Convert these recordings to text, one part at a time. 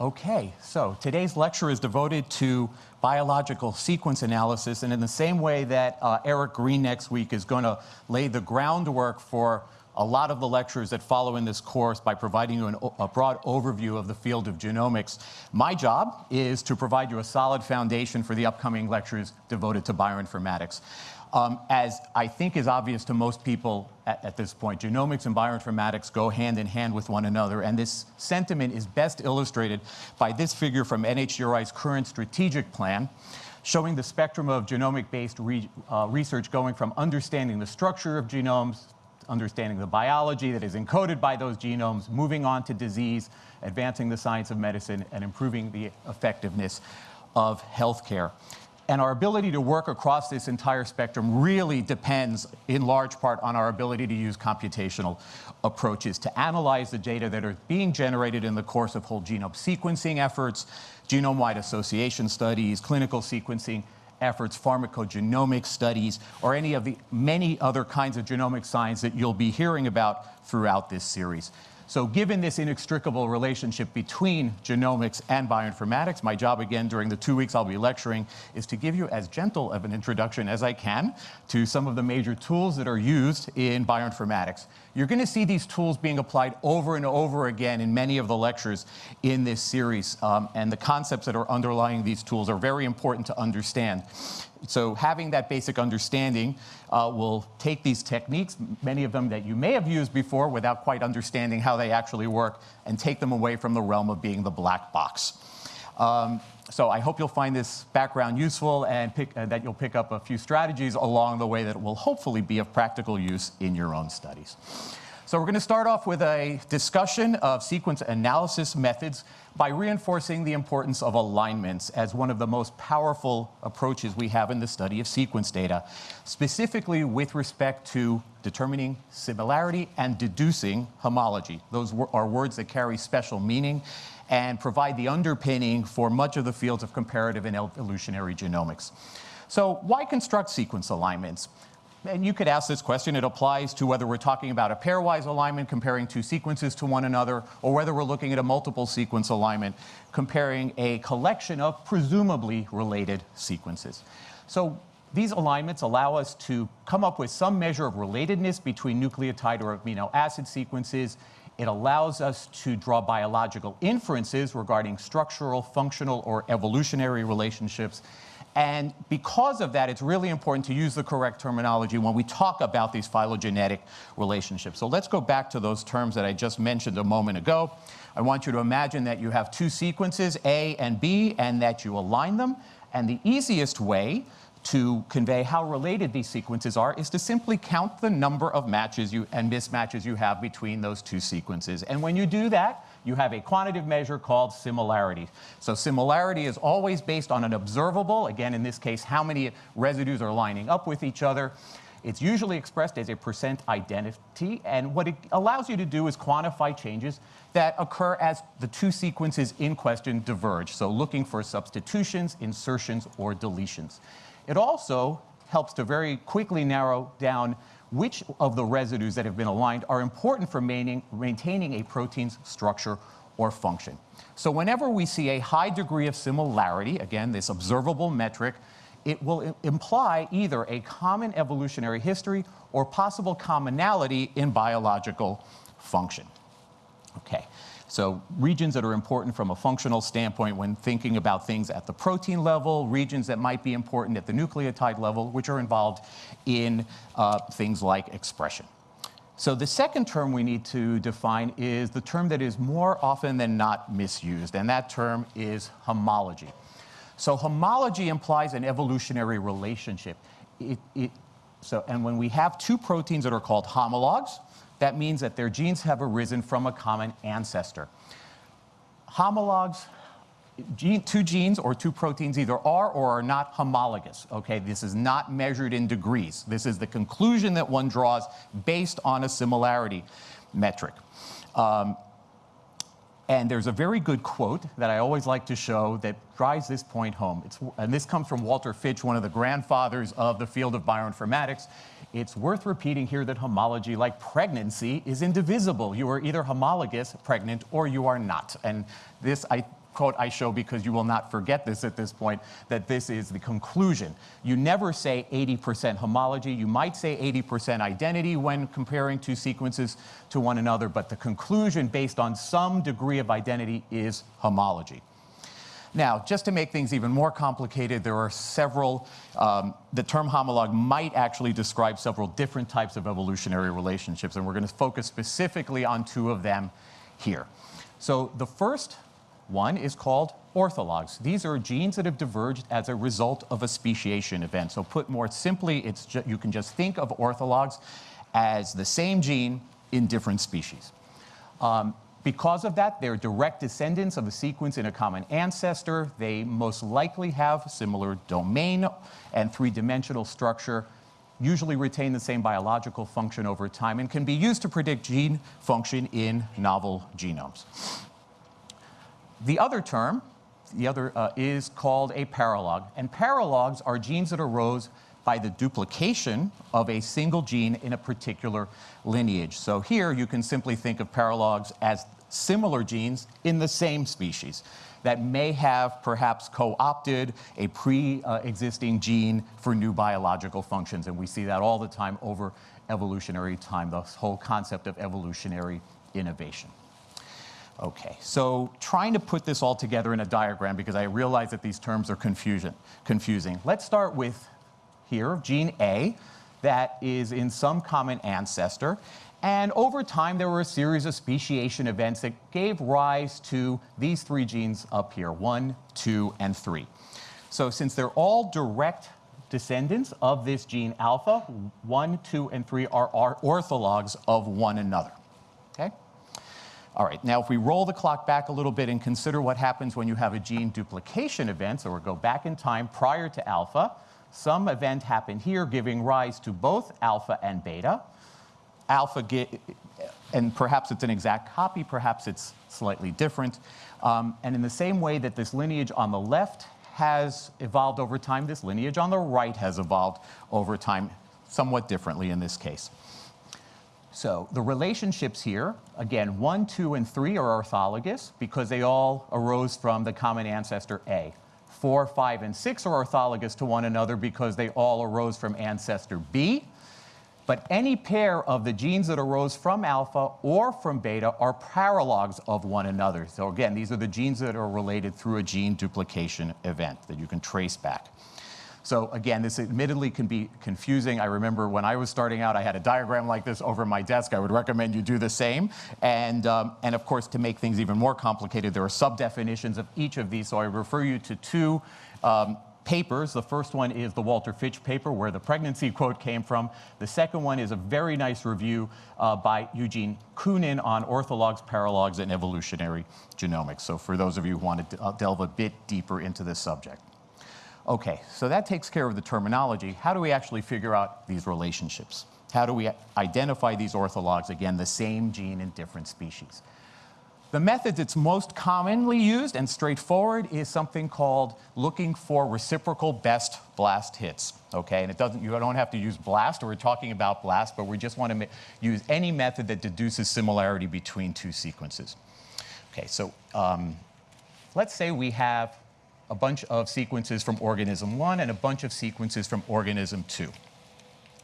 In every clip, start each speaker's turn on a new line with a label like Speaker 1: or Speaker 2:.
Speaker 1: Okay, so today's lecture is devoted to biological sequence analysis, and in the same way that uh, Eric Green next week is going to lay the groundwork for a lot of the lectures that follow in this course by providing you an, a broad overview of the field of genomics. My job is to provide you a solid foundation for the upcoming lectures devoted to bioinformatics. Um, as I think is obvious to most people at, at, this point, genomics and bioinformatics go hand in hand with one another, and this sentiment is best illustrated by this figure from NHGRI's current strategic plan, showing the spectrum of genomic-based re, uh, research going from understanding the structure of genomes, understanding the biology that is encoded by those genomes, moving on to disease, advancing the science of medicine, and improving the effectiveness of healthcare. And our ability to work across this entire spectrum really depends in large part on our ability to use computational approaches to analyze the data that are being generated in the course of whole genome sequencing efforts, genome-wide association studies, clinical sequencing efforts, pharmacogenomic studies, or any of the many other kinds of genomic science that you'll be hearing about throughout this series. So given this inextricable relationship between genomics and bioinformatics, my job again during the two weeks I'll be lecturing is to give you as gentle of an introduction as I can to some of the major tools that are used in bioinformatics. You're going to see these tools being applied over and over again in many of the lectures in this series, um, and the concepts that are underlying these tools are very important to understand. So having that basic understanding uh, will take these techniques, many of them that you may have used before without quite understanding how they actually work, and take them away from the realm of being the black box. Um, so I hope you'll find this background useful and pick, uh, that you'll pick up a few strategies along the way that will hopefully be of practical use in your own studies. So we're going to start off with a discussion of sequence analysis methods by reinforcing the importance of alignments as one of the most powerful approaches we have in the study of sequence data, specifically with respect to determining similarity and deducing homology. Those are words that carry special meaning and provide the underpinning for much of the fields of comparative and evolutionary genomics. So why construct sequence alignments? And you could ask this question, it applies to whether we're talking about a pairwise alignment comparing two sequences to one another, or whether we're looking at a multiple sequence alignment comparing a collection of presumably related sequences. So these alignments allow us to come up with some measure of relatedness between nucleotide or amino acid sequences. It allows us to draw biological inferences regarding structural, functional, or evolutionary relationships. And because of that, it's really important to use the correct terminology when we talk about these phylogenetic relationships. So let's go back to those terms that I just mentioned a moment ago. I want you to imagine that you have two sequences, A and B, and that you align them. And the easiest way to convey how related these sequences are is to simply count the number of matches you, and mismatches you have between those two sequences. And when you do that, you have a quantitative measure called similarity. So similarity is always based on an observable, again in this case how many residues are lining up with each other. It's usually expressed as a percent identity, and what it allows you to do is quantify changes that occur as the two sequences in question diverge, so looking for substitutions, insertions, or deletions. It also helps to very quickly narrow down which of the residues that have been aligned are important for maintaining a protein's structure or function. So whenever we see a high degree of similarity, again, this observable metric, it will imply either a common evolutionary history or possible commonality in biological function. Okay. So regions that are important from a functional standpoint when thinking about things at the protein level, regions that might be important at the nucleotide level, which are involved in uh, things like expression. So the second term we need to define is the term that is more often than not misused, and that term is homology. So homology implies an evolutionary relationship. It, it, so, and when we have two proteins that are called homologs, that means that their genes have arisen from a common ancestor. Homologs, gene, two genes or two proteins either are or are not homologous. Okay, this is not measured in degrees. This is the conclusion that one draws based on a similarity metric. Um, and there's a very good quote that I always like to show that drives this point home. It's, and this comes from Walter Fitch, one of the grandfathers of the field of bioinformatics. It's worth repeating here that homology, like pregnancy, is indivisible. You are either homologous, pregnant, or you are not. And this, I quote I show because you will not forget this at this point, that this is the conclusion. You never say 80% homology. You might say 80% identity when comparing two sequences to one another, but the conclusion based on some degree of identity is homology. Now, just to make things even more complicated, there are several, um, the term homologue might actually describe several different types of evolutionary relationships, and we're going to focus specifically on two of them here. So the first one is called orthologs. These are genes that have diverged as a result of a speciation event. So put more simply, it's you can just think of orthologs as the same gene in different species. Um, because of that, they're direct descendants of a sequence in a common ancestor. They most likely have similar domain and three-dimensional structure, usually retain the same biological function over time, and can be used to predict gene function in novel genomes. The other term, the other uh, is called a paralog. And paralogs are genes that arose by the duplication of a single gene in a particular lineage. So here you can simply think of paralogs as similar genes in the same species that may have perhaps co-opted a pre-existing gene for new biological functions. And we see that all the time over evolutionary time, the whole concept of evolutionary innovation. Okay, so trying to put this all together in a diagram because I realize that these terms are confusion, confusing. Let's start with here, gene A, that is in some common ancestor. And over time, there were a series of speciation events that gave rise to these three genes up here, one, two, and three. So since they're all direct descendants of this gene alpha, one, two, and three are, orthologs of one another? All right, now if we roll the clock back a little bit and consider what happens when you have a gene duplication event, so we go back in time prior to alpha, some event happened here giving rise to both alpha and beta alpha and perhaps it's an exact copy, perhaps it's slightly different. Um, and in the same way that this lineage on the left has evolved over time, this lineage on the right has evolved over time, somewhat differently in this case. So the relationships here, again, one, two, and three are orthologous because they all arose from the common ancestor A. Four, five, and six are orthologous to one another because they all arose from ancestor B. But any pair of the genes that arose from alpha or from beta are paralogs of one another. So again, these are the genes that are related through a gene duplication event that you can trace back. So again, this admittedly can be confusing. I remember when I was starting out, I had a diagram like this over my desk. I would recommend you do the same. And, um, and of course, to make things even more complicated, there are sub-definitions of each of these. So I refer you to two um, papers. The first one is the Walter Fitch paper where the pregnancy quote came from. The second one is a very nice review uh, by Eugene Koonin on orthologs, paralogs, and evolutionary genomics. So for those of you who want to uh, delve a bit deeper into this subject. Okay, so that takes care of the terminology. How do we actually figure out these relationships? How do we identify these orthologs? Again, the same gene in different species. The method that's most commonly used and straightforward is something called looking for reciprocal best blast hits. Okay, and it doesn't, you don't have to use blast, or we're talking about blast, but we just want to use any method that deduces similarity between two sequences. Okay, so um, let's say we have a bunch of sequences from organism one and a bunch of sequences from organism two.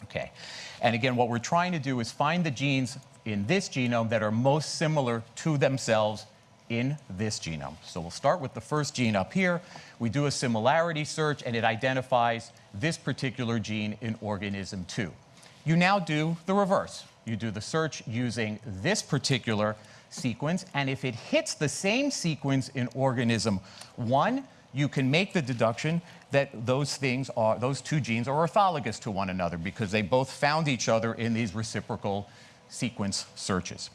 Speaker 1: Okay, and again, what we're trying to do is find the genes in this genome that are most similar to themselves in this genome. So we'll start with the first gene up here. We do a similarity search, and it identifies this particular gene in organism 2. You now do the reverse. You do the search using this particular sequence, and if it hits the same sequence in organism 1, you can make the deduction that those things are, those two genes are orthologous to one another because they both found each other in these reciprocal sequence searches.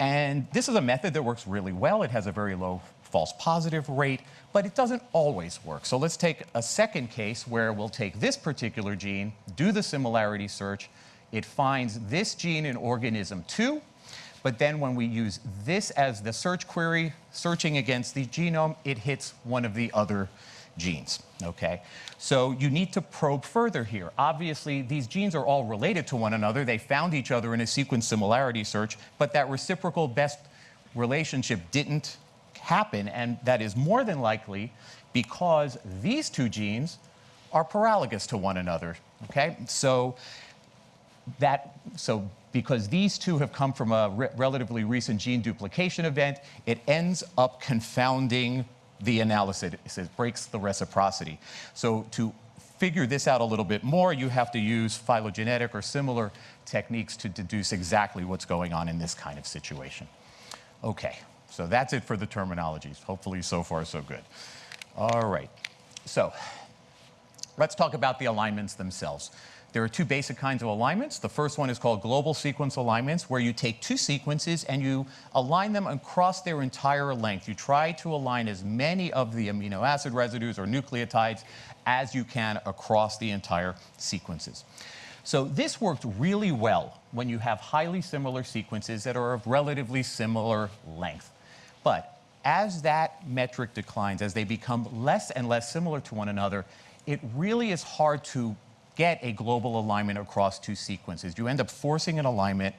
Speaker 1: And this is a method that works really well. It has a very low false positive rate, but it doesn't always work. So let's take a second case where we'll take this particular gene, do the similarity search. It finds this gene in organism 2, but then when we use this as the search query, searching against the genome, it hits one of the other genes, okay? So you need to probe further here. Obviously, these genes are all related to one another. They found each other in a sequence similarity search, but that reciprocal best relationship didn't happen, and that is more than likely because these two genes are paralogous to one another. Okay, so that so because these two have come from a re relatively recent gene duplication event, it ends up confounding the analysis. It breaks the reciprocity. So to figure this out a little bit more, you have to use phylogenetic or similar techniques to deduce exactly what's going on in this kind of situation. Okay, so that's it for the terminologies. Hopefully so far so good. All right, so let's talk about the alignments themselves. There are two basic kinds of alignments. The first one is called global sequence alignments, where you take two sequences and you align them across their entire length. You try to align as many of the amino acid residues or nucleotides as you can across the entire sequences. So this worked really well when you have highly similar sequences that are of relatively similar length. But as that metric declines, as they become less and less similar to one another, it really is hard to get a global alignment across two sequences. You end up forcing an alignment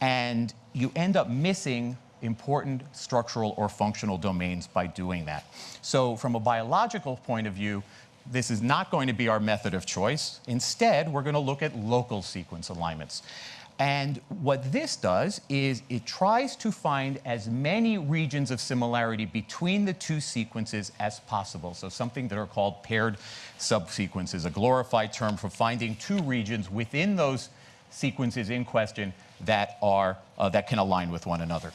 Speaker 1: and you end up missing important structural or functional domains by doing that. So from a biological point of view, this is not going to be our method of choice. Instead, we're going to look at local sequence alignments. And what this does is it tries to find as many regions of similarity between the two sequences as possible. So something that are called paired subsequences, a glorified term for finding two regions within those sequences in question that, are, uh, that can align with one another.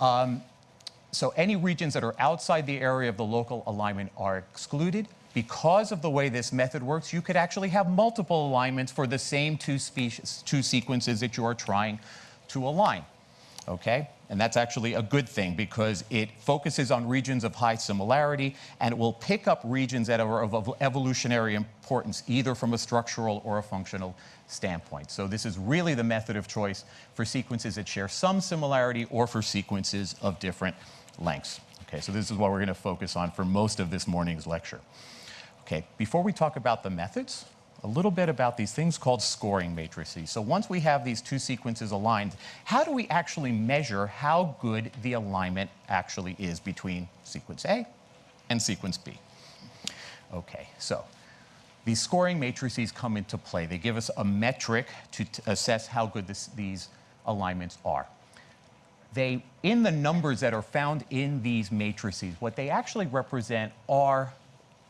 Speaker 1: Um, so any regions that are outside the area of the local alignment are excluded because of the way this method works, you could actually have multiple alignments for the same two, species, two sequences that you are trying to align. Okay? And that's actually a good thing because it focuses on regions of high similarity and it will pick up regions that are of evolutionary importance, either from a structural or a functional standpoint. So this is really the method of choice for sequences that share some similarity or for sequences of different lengths. Okay, so this is what we're going to focus on for most of this morning's lecture. Okay, before we talk about the methods, a little bit about these things called scoring matrices. So once we have these two sequences aligned, how do we actually measure how good the alignment actually is between sequence A and sequence B? Okay, so these scoring matrices come into play. They give us a metric to assess how good this, these alignments are. They, in the numbers that are found in these matrices, what they actually represent are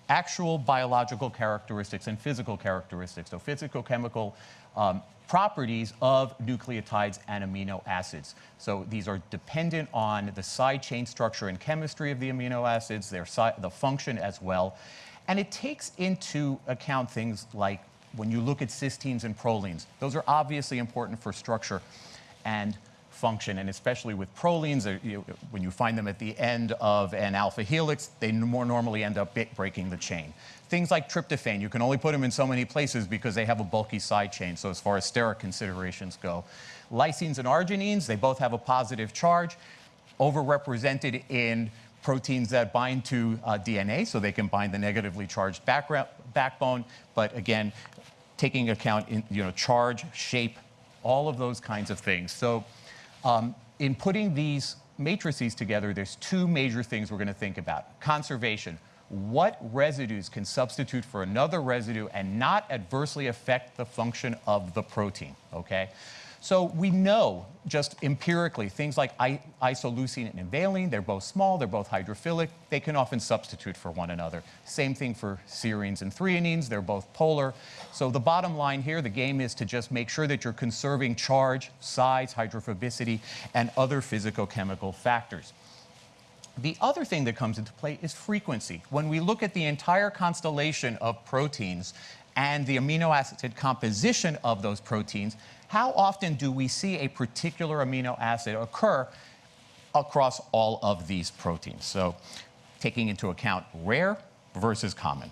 Speaker 1: actual biological characteristics and physical characteristics, so physicochemical um, properties of nucleotides and amino acids. So these are dependent on the side chain structure and chemistry of the amino acids, their the function as well. And it takes into account things like when you look at cysteines and prolines, those are obviously important for structure and function, and especially with prolines, uh, you, when you find them at the end of an alpha helix, they more normally end up breaking the chain. Things like tryptophan, you can only put them in so many places because they have a bulky side chain, so as far as steric considerations go. Lysines and arginines, they both have a positive charge, overrepresented in proteins that bind to uh, DNA, so they can bind the negatively charged backbone, but again, taking account in you know, charge, shape, all of those kinds of things. So um, in putting these matrices together, there's two major things we're going to think about. Conservation. What residues can substitute for another residue and not adversely affect the function of the protein, okay? So we know just empirically things like isoleucine and valine, they're both small, they're both hydrophilic, they can often substitute for one another. Same thing for serines and threonines, they're both polar. So the bottom line here, the game is to just make sure that you're conserving charge, size, hydrophobicity, and other physicochemical factors. The other thing that comes into play is frequency. When we look at the entire constellation of proteins and the amino acid composition of those proteins, how often do we see a particular amino acid occur across all of these proteins? So taking into account rare versus common.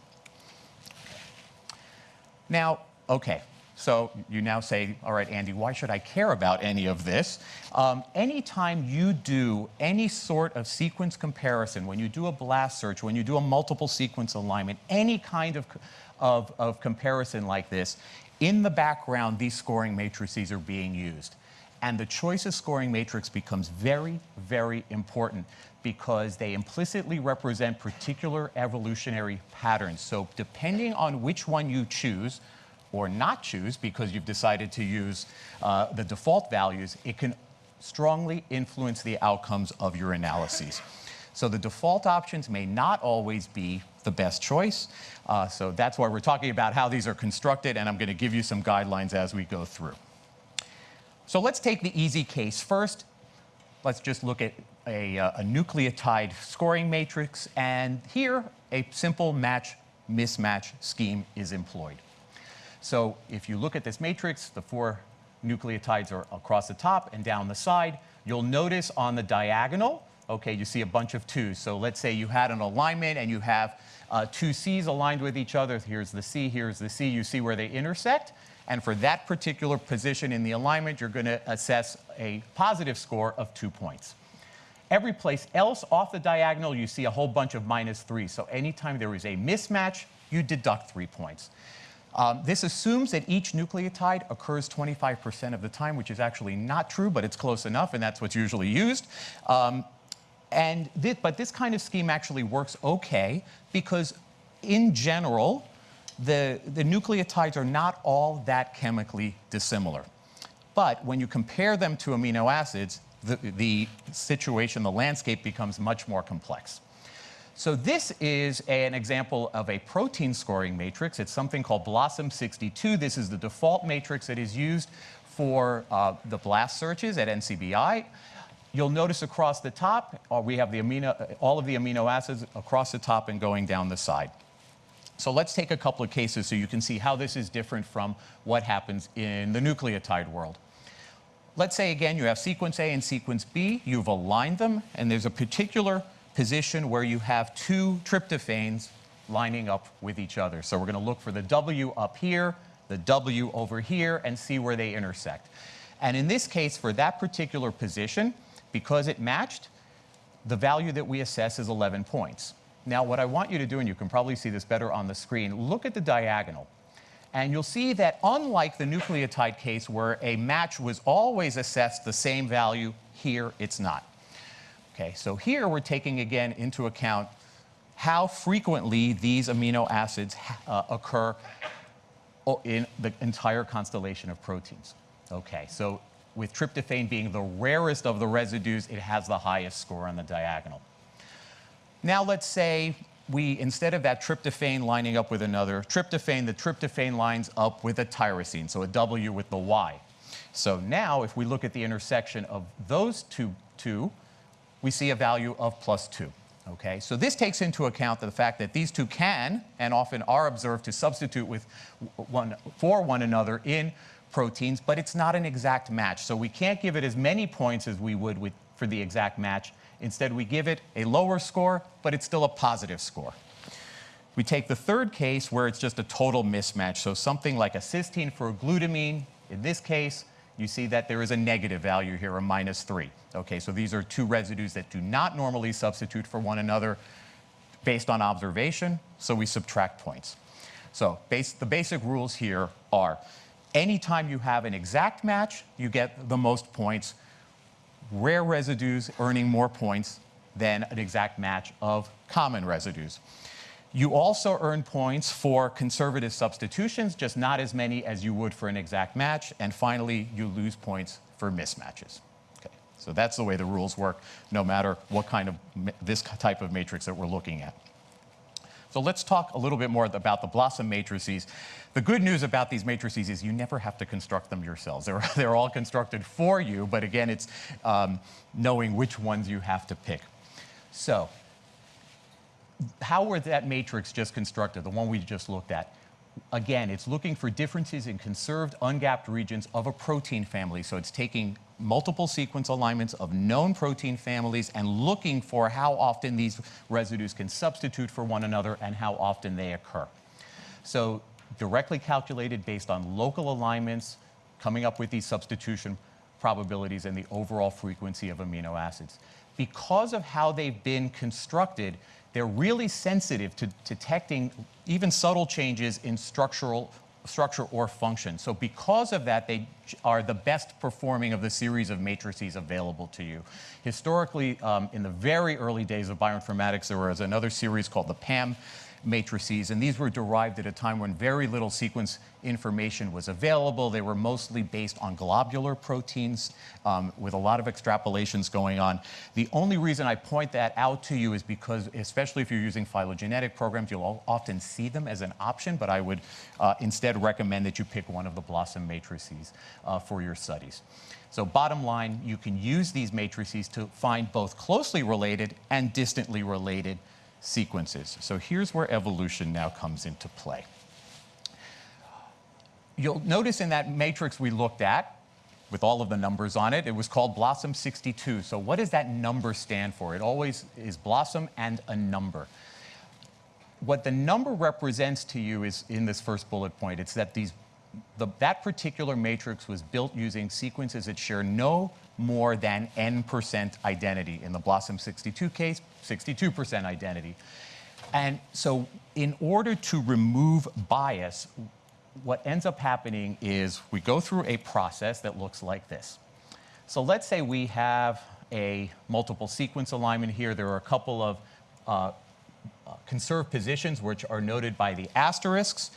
Speaker 1: Now, okay, so you now say, all right, Andy, why should I care about any of this? Um, anytime you do any sort of sequence comparison, when you do a blast search, when you do a multiple sequence alignment, any kind of, of, of comparison like this, in the background, these scoring matrices are being used. And the choice of scoring matrix becomes very, very important because they implicitly represent particular evolutionary patterns. So depending on which one you choose, or not choose because you've decided to use uh, the default values, it can strongly influence the outcomes of your analyses. So the default options may not always be the best choice. Uh, so that's why we're talking about how these are constructed, and I'm going to give you some guidelines as we go through. So let's take the easy case first. Let's just look at a, uh, a nucleotide scoring matrix, and here a simple match mismatch scheme is employed. So if you look at this matrix, the four nucleotides are across the top and down the side. You'll notice on the diagonal, okay, you see a bunch of twos. So let's say you had an alignment and you have uh, two C's aligned with each other. Here's the C, here's the C. You see where they intersect. And for that particular position in the alignment, you're going to assess a positive score of two points. Every place else off the diagonal, you see a whole bunch of minus three. So anytime there is a mismatch, you deduct three points. Um, this assumes that each nucleotide occurs 25% of the time, which is actually not true, but it's close enough, and that's what's usually used. Um, and but this kind of scheme actually works okay because, in general, the, the nucleotides are not all that chemically dissimilar. But when you compare them to amino acids, the, the situation, the landscape becomes much more complex. So this is an example of a protein scoring matrix. It's something called BLOSUM62. This is the default matrix that is used for uh, the BLAST searches at NCBI. You'll notice across the top, uh, we have the amino, all of the amino acids across the top and going down the side. So let's take a couple of cases so you can see how this is different from what happens in the nucleotide world. Let's say again you have sequence A and sequence B, you've aligned them, and there's a particular position where you have two tryptophanes lining up with each other. So we're going to look for the W up here, the W over here, and see where they intersect. And in this case, for that particular position, because it matched, the value that we assess is 11 points. Now, what I want you to do, and you can probably see this better on the screen, look at the diagonal. And you'll see that unlike the nucleotide case where a match was always assessed the same value, here it's not. Okay, so here we're taking again into account how frequently these amino acids uh, occur in the entire constellation of proteins. Okay, so with tryptophan being the rarest of the residues, it has the highest score on the diagonal. Now let's say we, instead of that tryptophan lining up with another tryptophan, the tryptophan lines up with a tyrosine, so a W with the Y. So now if we look at the intersection of those two, two we see a value of plus 2. Okay, so this takes into account the fact that these two can and often are observed to substitute with one, for one another in proteins, but it's not an exact match. So we can't give it as many points as we would with, for the exact match. Instead, we give it a lower score, but it's still a positive score. We take the third case where it's just a total mismatch. So something like a cysteine for a glutamine, in this case, you see that there is a negative value here, a minus 3. Okay, so these are two residues that do not normally substitute for one another based on observation, so we subtract points. So base, the basic rules here are anytime you have an exact match, you get the most points. Rare residues earning more points than an exact match of common residues. You also earn points for conservative substitutions, just not as many as you would for an exact match. And finally, you lose points for mismatches. Okay, so that's the way the rules work, no matter what kind of this type of matrix that we're looking at. So let's talk a little bit more about the BLOSUM matrices. The good news about these matrices is you never have to construct them yourselves. They're, they're all constructed for you, but again, it's um, knowing which ones you have to pick. So how were that matrix just constructed, the one we just looked at? Again, it's looking for differences in conserved ungapped regions of a protein family. So it's taking multiple sequence alignments of known protein families and looking for how often these residues can substitute for one another and how often they occur. So directly calculated based on local alignments, coming up with these substitution probabilities and the overall frequency of amino acids. Because of how they've been constructed, they're really sensitive to detecting even subtle changes in structural structure or function. So because of that, they are the best performing of the series of matrices available to you. Historically, um, in the very early days of bioinformatics, there was another series called the PAM matrices, and these were derived at a time when very little sequence information was available. They were mostly based on globular proteins um, with a lot of extrapolations going on. The only reason I point that out to you is because, especially if you're using phylogenetic programs, you'll often see them as an option, but I would uh, instead recommend that you pick one of the BLOSUM matrices uh, for your studies. So bottom line, you can use these matrices to find both closely related and distantly related sequences. So here's where evolution now comes into play. You'll notice in that matrix we looked at, with all of the numbers on it, it was called BLOSUM 62. So what does that number stand for? It always is BLOSUM and a number. What the number represents to you is in this first bullet point, it's that these the, that particular matrix was built using sequences that share no more than n percent identity. In the BLOSUM 62 case, 62% identity. And so in order to remove bias, what ends up happening is we go through a process that looks like this. So let's say we have a multiple sequence alignment here. There are a couple of uh, conserved positions which are noted by the asterisks.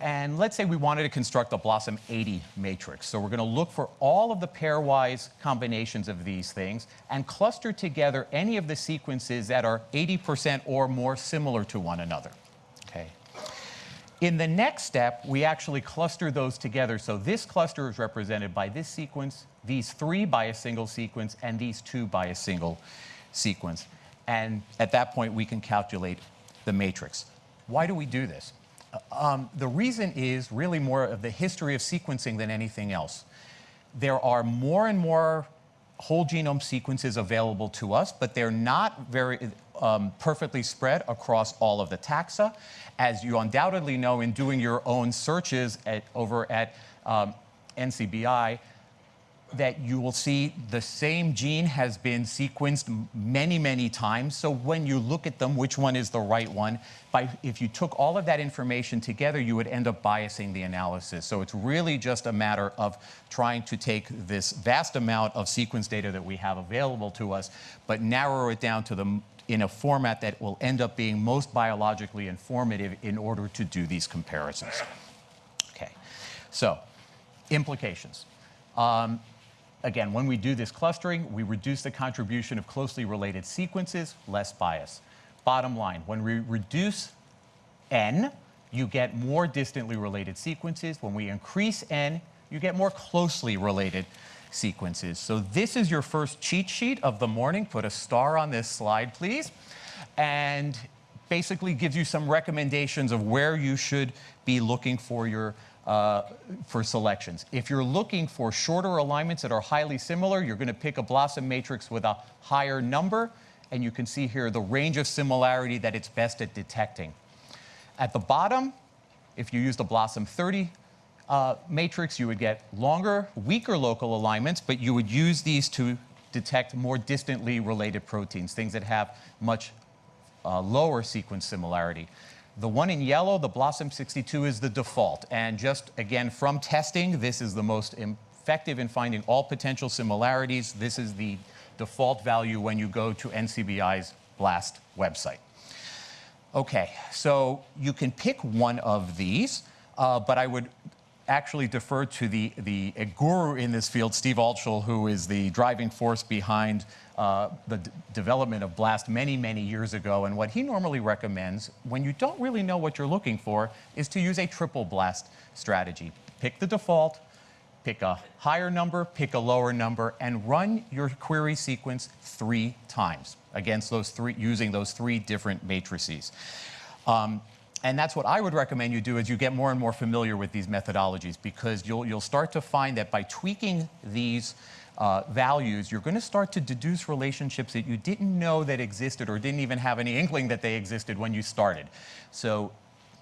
Speaker 1: And let's say we wanted to construct a BLOSUM 80 matrix. So we're going to look for all of the pairwise combinations of these things and cluster together any of the sequences that are 80% or more similar to one another. In the next step, we actually cluster those together. So this cluster is represented by this sequence, these three by a single sequence, and these two by a single sequence. And at that point, we can calculate the matrix. Why do we do this? Um, the reason is really more of the history of sequencing than anything else. There are more and more whole genome sequences available to us, but they're not very um, perfectly spread across all of the taxa. As you undoubtedly know in doing your own searches at, over at um, NCBI, that you will see the same gene has been sequenced many, many times. So when you look at them, which one is the right one? By, if you took all of that information together, you would end up biasing the analysis. So it's really just a matter of trying to take this vast amount of sequence data that we have available to us, but narrow it down to the in a format that will end up being most biologically informative in order to do these comparisons. Okay, so implications. Um, Again, when we do this clustering, we reduce the contribution of closely related sequences, less bias. Bottom line, when we reduce n, you get more distantly related sequences. When we increase n, you get more closely related sequences. So this is your first cheat sheet of the morning. Put a star on this slide, please. And basically gives you some recommendations of where you should be looking for your uh, for selections. If you're looking for shorter alignments that are highly similar, you're going to pick a BLOSUM matrix with a higher number, and you can see here the range of similarity that it's best at detecting. At the bottom, if you use the BLOSUM 30 uh, matrix, you would get longer, weaker local alignments, but you would use these to detect more distantly related proteins, things that have much uh, lower sequence similarity. The one in yellow, the BLOSUM62, is the default. And just again, from testing, this is the most effective in finding all potential similarities. This is the default value when you go to NCBI's BLAST website. Okay, so you can pick one of these, uh, but I would actually defer to the, the guru in this field, Steve Altschul, who is the driving force behind uh, the development of BLAST many, many years ago. And what he normally recommends, when you don't really know what you're looking for, is to use a triple BLAST strategy. Pick the default, pick a higher number, pick a lower number, and run your query sequence three times against those three, using those three different matrices. Um, and that's what I would recommend you do as you get more and more familiar with these methodologies because you'll, you'll start to find that by tweaking these uh, values, you're going to start to deduce relationships that you didn't know that existed or didn't even have any inkling that they existed when you started. So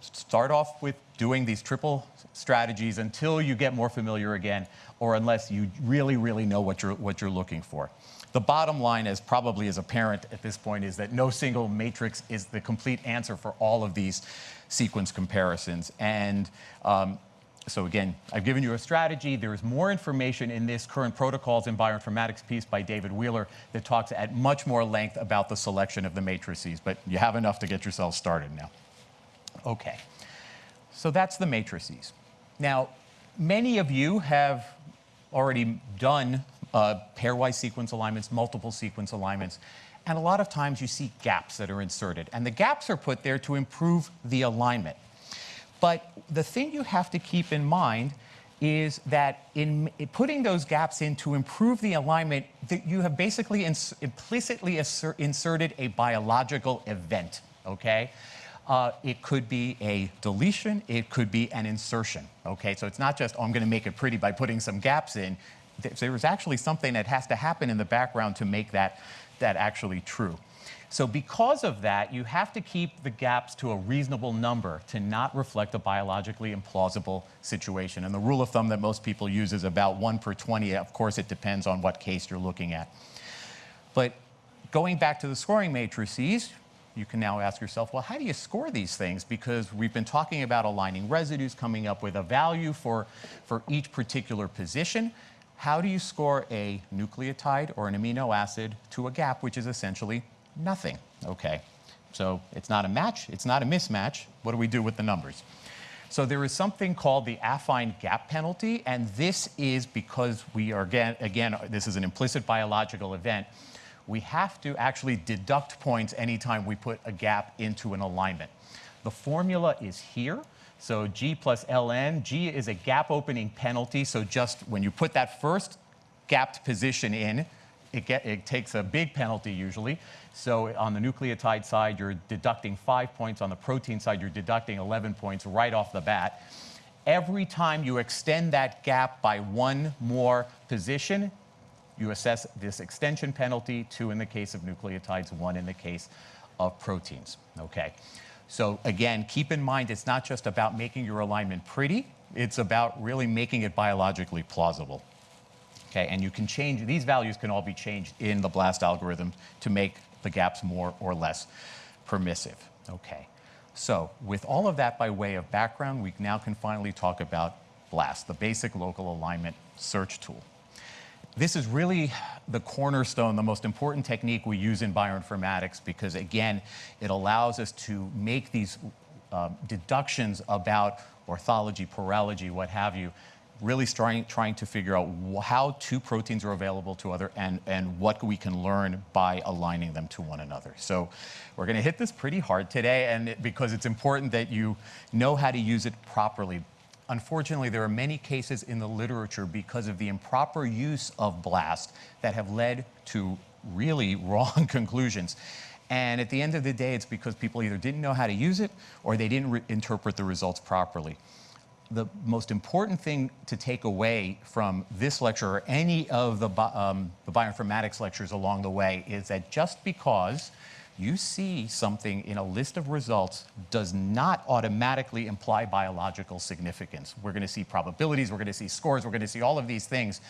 Speaker 1: start off with doing these triple strategies until you get more familiar again, or unless you really, really know what you're, what you're looking for. The bottom line, as probably is apparent at this point, is that no single matrix is the complete answer for all of these sequence comparisons. And um, so again, I've given you a strategy. There is more information in this current protocols in bioinformatics piece by David Wheeler that talks at much more length about the selection of the matrices, but you have enough to get yourself started now. Okay, so that's the matrices. Now, many of you have already done uh, pairwise sequence alignments, multiple sequence alignments, and a lot of times you see gaps that are inserted. And the gaps are put there to improve the alignment. But the thing you have to keep in mind is that in putting those gaps in to improve the alignment, that you have basically ins implicitly inserted a biological event, okay? Uh, it could be a deletion, it could be an insertion, okay? So it's not just, oh, I'm gonna make it pretty by putting some gaps in. There's actually something that has to happen in the background to make that, that actually true. So because of that, you have to keep the gaps to a reasonable number to not reflect a biologically implausible situation. And the rule of thumb that most people use is about 1 per 20. Of course, it depends on what case you're looking at. But going back to the scoring matrices, you can now ask yourself, well, how do you score these things? Because we've been talking about aligning residues, coming up with a value for, for each particular position. How do you score a nucleotide or an amino acid to a gap, which is essentially Nothing. Okay. So it's not a match, it's not a mismatch. What do we do with the numbers? So there is something called the affine gap penalty, and this is because we are, again, again, this is an implicit biological event. We have to actually deduct points anytime we put a gap into an alignment. The formula is here. So G plus ln, G is a gap opening penalty. So just when you put that first gapped position in, it, get, it takes a big penalty usually. So on the nucleotide side, you're deducting five points. On the protein side, you're deducting 11 points right off the bat. Every time you extend that gap by one more position, you assess this extension penalty, two in the case of nucleotides, one in the case of proteins, okay? So again, keep in mind, it's not just about making your alignment pretty, it's about really making it biologically plausible. Okay, and you can change, these values can all be changed in the BLAST algorithm to make the gaps more or less permissive. Okay, so with all of that by way of background, we now can finally talk about BLAST, the basic local alignment search tool. This is really the cornerstone, the most important technique we use in bioinformatics because, again, it allows us to make these uh, deductions about orthology, paralogy, what have you, really trying, trying to figure out how two proteins are available to other and, and what we can learn by aligning them to one another. So we're going to hit this pretty hard today and it, because it's important that you know how to use it properly. Unfortunately, there are many cases in the literature because of the improper use of BLAST that have led to really wrong conclusions. And at the end of the day, it's because people either didn't know how to use it or they didn't interpret the results properly the most important thing to take away from this lecture or any of the, um, the bioinformatics lectures along the way is that just because you see something in a list of results does not automatically imply biological significance. We're going to see probabilities, we're going to see scores, we're going to see all of these things.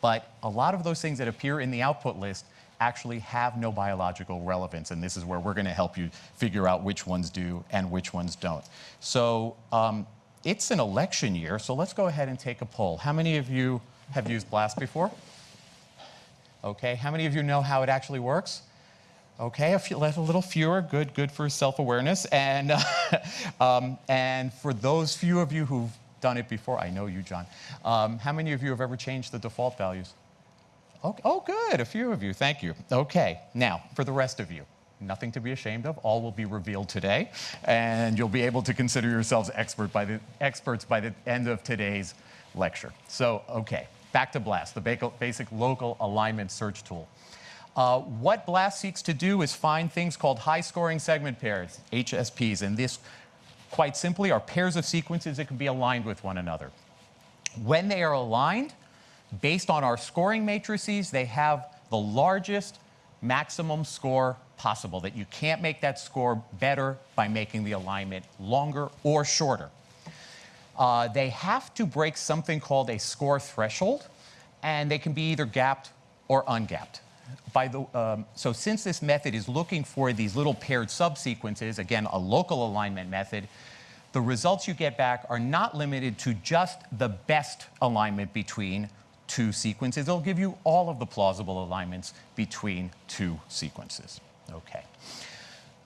Speaker 1: But a lot of those things that appear in the output list actually have no biological relevance. And this is where we're going to help you figure out which ones do and which ones don't. So um, it's an election year, so let's go ahead and take a poll. How many of you have used BLAST before? Okay, how many of you know how it actually works? Okay, a, few, a little fewer, good, good for self-awareness. And, uh, um, and for those few of you who've done it before, I know you, John, um, how many of you have ever changed the default values? Okay, oh, good, a few of you, thank you. Okay, now, for the rest of you, nothing to be ashamed of. All will be revealed today, and you'll be able to consider yourselves expert by the, experts by the end of today's lecture. So, okay, back to BLAST, the basic local alignment search tool. Uh, what BLAST seeks to do is find things called high-scoring segment pairs, HSPs, and this, quite simply, are pairs of sequences that can be aligned with one another. When they are aligned, based on our scoring matrices, they have the largest maximum score possible, that you can't make that score better by making the alignment longer or shorter. Uh, they have to break something called a score threshold, and they can be either gapped or ungapped. By the, um, so since this method is looking for these little paired subsequences, again, a local alignment method, the results you get back are not limited to just the best alignment between two sequences. It'll give you all of the plausible alignments between two sequences. Okay.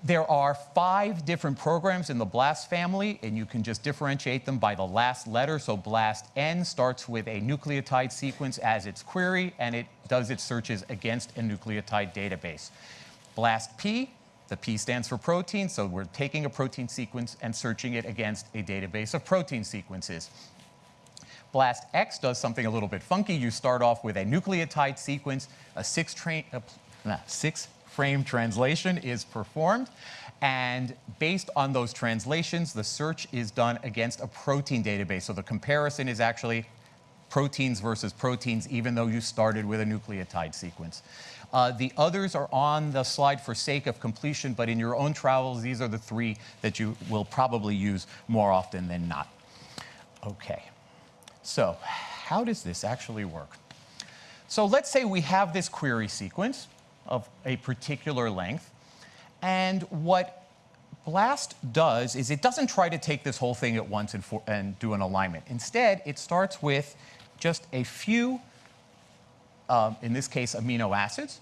Speaker 1: There are five different programs in the BLAST family, and you can just differentiate them by the last letter. So BLAST N starts with a nucleotide sequence as its query, and it does its searches against a nucleotide database. BLAST P, the P stands for protein, so we're taking a protein sequence and searching it against a database of protein sequences. BLAST X does something a little bit funky. You start off with a nucleotide sequence, a six, a, six frame translation is performed. And based on those translations, the search is done against a protein database. So the comparison is actually proteins versus proteins, even though you started with a nucleotide sequence. Uh, the others are on the slide for sake of completion, but in your own travels, these are the three that you will probably use more often than not. Okay, so how does this actually work? So let's say we have this query sequence of a particular length. And what BLAST does is it doesn't try to take this whole thing at once and, for, and do an alignment. Instead, it starts with just a few, um, in this case, amino acids,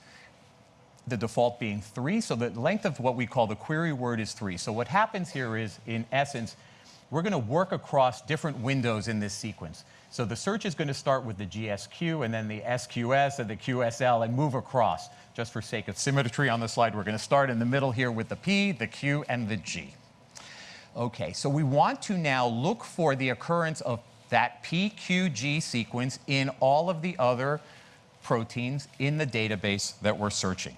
Speaker 1: the default being three. So the length of what we call the query word is three. So what happens here is, in essence, we're going to work across different windows in this sequence. So the search is going to start with the GSQ and then the SQS and the QSL and move across. Just for sake of symmetry on the slide, we're going to start in the middle here with the P, the Q, and the G. Okay, so we want to now look for the occurrence of that PQG sequence in all of the other proteins in the database that we're searching.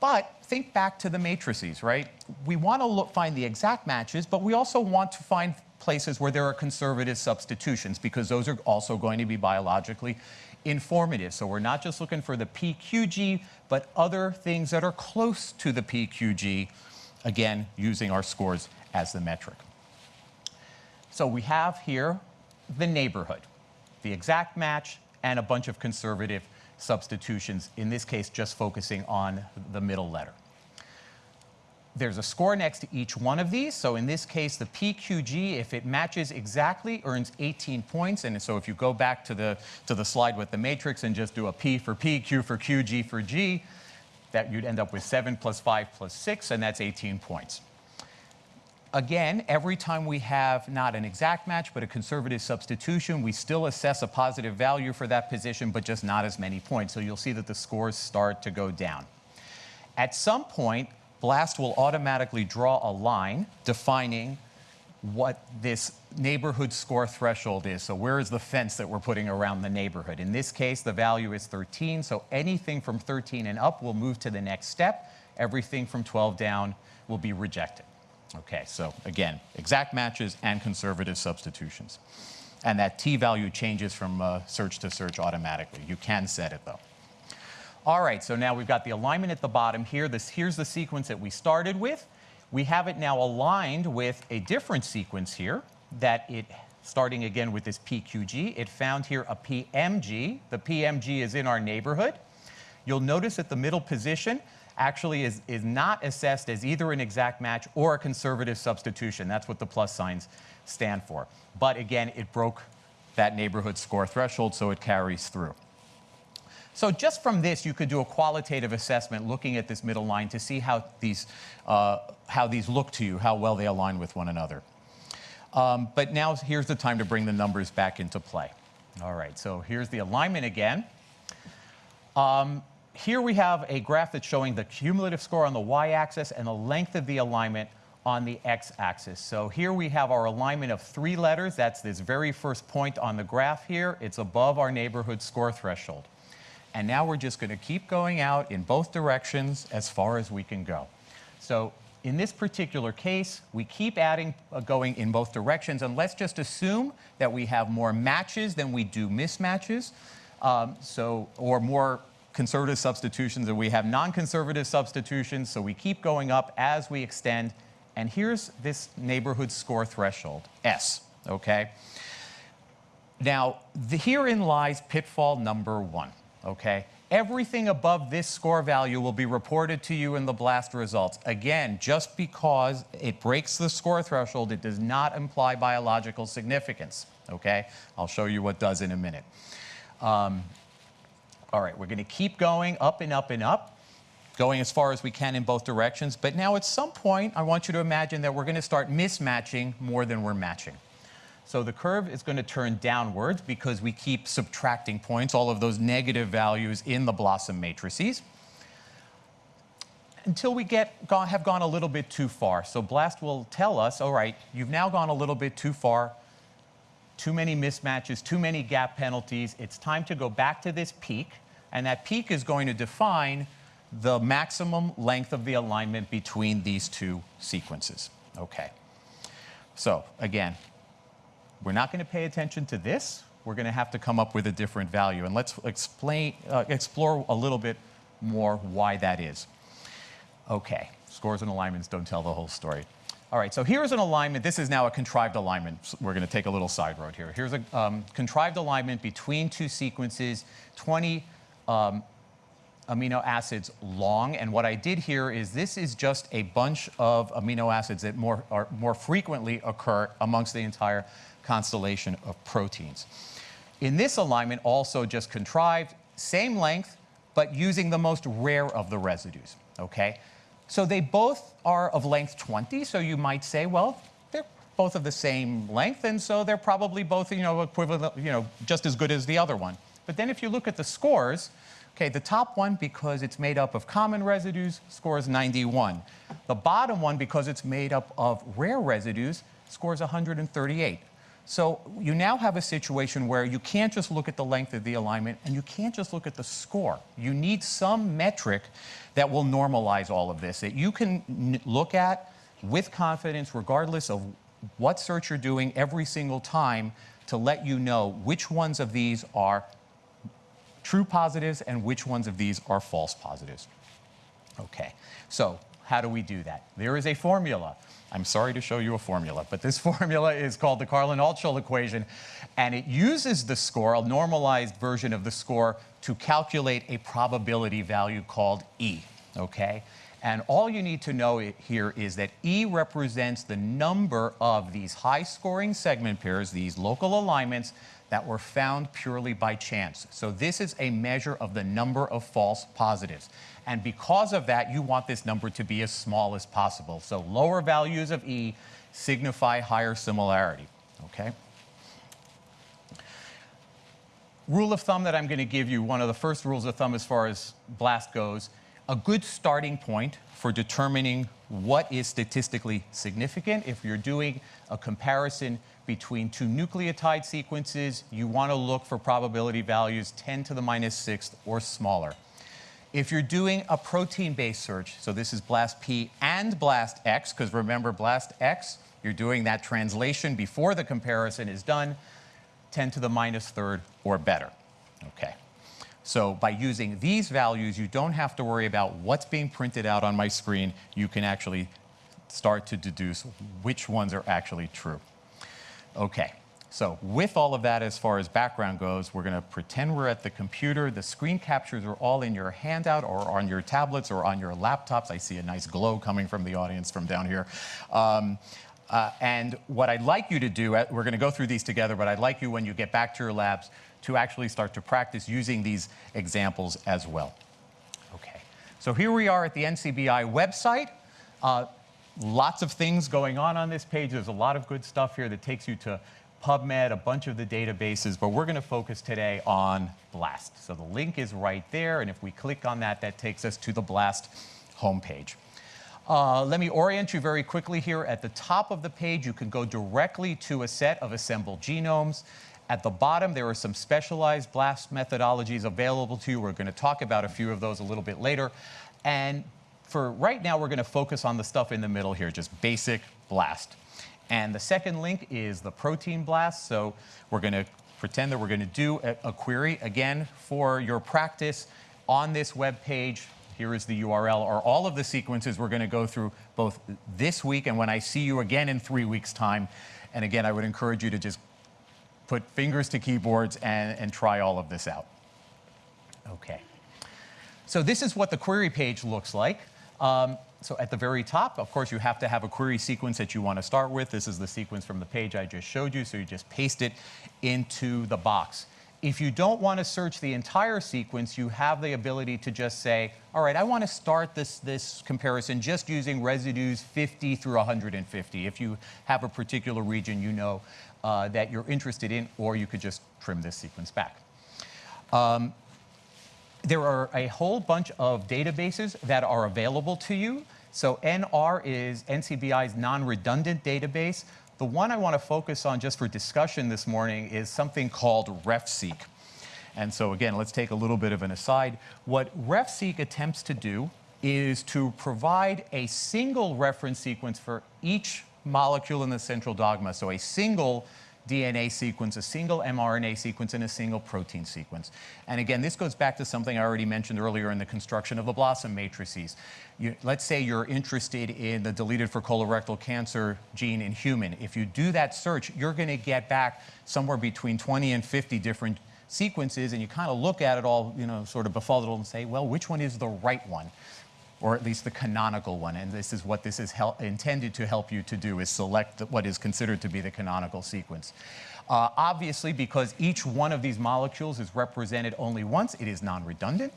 Speaker 1: But think back to the matrices, right? We want to look, find the exact matches, but we also want to find places where there are conservative substitutions because those are also going to be biologically informative. So we're not just looking for the PQG, but other things that are close to the PQG, again, using our scores as the metric. So we have here the neighborhood, the exact match, and a bunch of conservative substitutions, in this case, just focusing on the middle letter. There's a score next to each one of these. So in this case, the PQG, if it matches exactly, earns 18 points. And so if you go back to the, to the slide with the matrix and just do a P for P, Q for Q, G for G, that you'd end up with 7 plus 5 plus 6, and that's 18 points. Again, every time we have not an exact match, but a conservative substitution, we still assess a positive value for that position, but just not as many points. So you'll see that the scores start to go down. At some point, BLAST will automatically draw a line defining what this neighborhood score threshold is. So where is the fence that we're putting around the neighborhood? In this case, the value is 13, so anything from 13 and up will move to the next step. Everything from 12 down will be rejected. Okay, so again, exact matches and conservative substitutions. And that t-value changes from uh, search to search automatically. You can set it though. All right, so now we've got the alignment at the bottom here. This, here's the sequence that we started with. We have it now aligned with a different sequence here that it, starting again with this PQG, it found here a PMG. The PMG is in our neighborhood. You'll notice at the middle position, actually is, is not assessed as either an exact match or a conservative substitution. That's what the plus signs stand for. But again, it broke that neighborhood score threshold, so it carries through. So just from this, you could do a qualitative assessment looking at this middle line to see how these, uh, how these look to you, how well they align with one another. Um, but now here's the time to bring the numbers back into play. All right, so here's the alignment again. Um, here we have a graph that's showing the cumulative score on the y-axis and the length of the alignment on the x-axis. So here we have our alignment of three letters. That's this very first point on the graph here. It's above our neighborhood score threshold. And now we're just going to keep going out in both directions as far as we can go. So in this particular case, we keep adding, uh, going in both directions, and let's just assume that we have more matches than we do mismatches, um, so, or more conservative substitutions and we have non-conservative substitutions, so we keep going up as we extend. And here's this neighborhood score threshold, S, okay? Now, the, herein lies pitfall number one, okay? Everything above this score value will be reported to you in the BLAST results. Again, just because it breaks the score threshold, it does not imply biological significance, okay? I'll show you what does in a minute. Um, all right, we're going to keep going up and up and up, going as far as we can in both directions. But now at some point, I want you to imagine that we're going to start mismatching more than we're matching. So the curve is going to turn downwards because we keep subtracting points, all of those negative values in the BLOSUM matrices, until we get have gone a little bit too far. So BLAST will tell us, all right, you've now gone a little bit too far, too many mismatches, too many gap penalties. It's time to go back to this peak, and that peak is going to define the maximum length of the alignment between these two sequences. Okay. So again, we're not going to pay attention to this. We're going to have to come up with a different value. And let's explain, uh, explore a little bit more why that is. Okay, scores and alignments don't tell the whole story. All right, so here's an alignment. This is now a contrived alignment. We're going to take a little side road here. Here's a um, contrived alignment between two sequences, 20 um, amino acids long. And what I did here is this is just a bunch of amino acids that more, are, more frequently occur amongst the entire constellation of proteins. In this alignment, also just contrived, same length, but using the most rare of the residues, okay? So they both are of length 20, so you might say, well, they're both of the same length, and so they're probably both, you know, equivalent, you know, just as good as the other one. But then if you look at the scores, okay, the top one, because it's made up of common residues, scores 91. The bottom one, because it's made up of rare residues, scores 138. So you now have a situation where you can't just look at the length of the alignment and you can't just look at the score. You need some metric that will normalize all of this, that you can look at with confidence regardless of what search you're doing every single time to let you know which ones of these are true positives and which ones of these are false positives. Okay, so how do we do that? There is a formula. I'm sorry to show you a formula, but this formula is called the Karlin-Altschul equation, and it uses the score, a normalized version of the score, to calculate a probability value called E, okay? And all you need to know here is that E represents the number of these high-scoring segment pairs, these local alignments, that were found purely by chance. So this is a measure of the number of false positives. And because of that, you want this number to be as small as possible. So lower values of E signify higher similarity, okay? Rule of thumb that I'm going to give you, one of the first rules of thumb as far as BLAST goes, a good starting point for determining what is statistically significant. If you're doing a comparison between two nucleotide sequences, you want to look for probability values 10 to the minus sixth or smaller. If you're doing a protein-based search, so this is BLAST-P and BLAST-X, because remember BLAST-X, you're doing that translation before the comparison is done, 10 to the minus third or better. Okay. So by using these values, you don't have to worry about what's being printed out on my screen. You can actually start to deduce which ones are actually true. Okay. So with all of that as far as background goes, we're going to pretend we're at the computer. The screen captures are all in your handout or on your tablets or on your laptops. I see a nice glow coming from the audience from down here. Um, uh, and what I'd like you to do, uh, we're going to go through these together, but I'd like you when you get back to your labs to actually start to practice using these examples as well. Okay, so here we are at the NCBI website. Uh, lots of things going on on this page. There's a lot of good stuff here that takes you to PubMed, a bunch of the databases, but we're going to focus today on BLAST. So the link is right there, and if we click on that, that takes us to the BLAST homepage. Uh, let me orient you very quickly here. At the top of the page, you can go directly to a set of assembled genomes. At the bottom, there are some specialized BLAST methodologies available to you. We're going to talk about a few of those a little bit later. And for right now, we're going to focus on the stuff in the middle here, just basic BLAST. And the second link is the protein blast. So we're going to pretend that we're going to do a, a, query. Again, for your practice, on this web page, here is the URL, are all of the sequences we're going to go through both this week and when I see you again in three weeks' time. And again, I would encourage you to just put fingers to keyboards and, and try all of this out. Okay. So this is what the query page looks like. Um, so at the very top, of course, you have to have a query sequence that you want to start with. This is the sequence from the page I just showed you, so you just paste it into the box. If you don't want to search the entire sequence, you have the ability to just say, all right, I want to start this, this comparison just using residues 50 through 150. If you have a particular region you know uh, that you're interested in, or you could just trim this sequence back. Um, there are a whole bunch of databases that are available to you. So NR is NCBI's non-redundant database. The one I want to focus on just for discussion this morning is something called RefSeq. And so again, let's take a little bit of an aside. What RefSeq attempts to do is to provide a single reference sequence for each molecule in the central dogma. So a single DNA sequence, a single mRNA sequence, and a single protein sequence. And again, this goes back to something I already mentioned earlier in the construction of the BLOSUM matrices. You, let's say you're interested in the deleted for colorectal cancer gene in human. If you do that search, you're going to get back somewhere between 20 and 50 different sequences, and you kind of look at it all, you know, sort of befuddled and say, well, which one is the right one? Or at least the canonical one. And this is what this is intended to help you to do, is select what is considered to be the canonical sequence. Uh, obviously, because each one of these molecules is represented only once, it is non-redundant.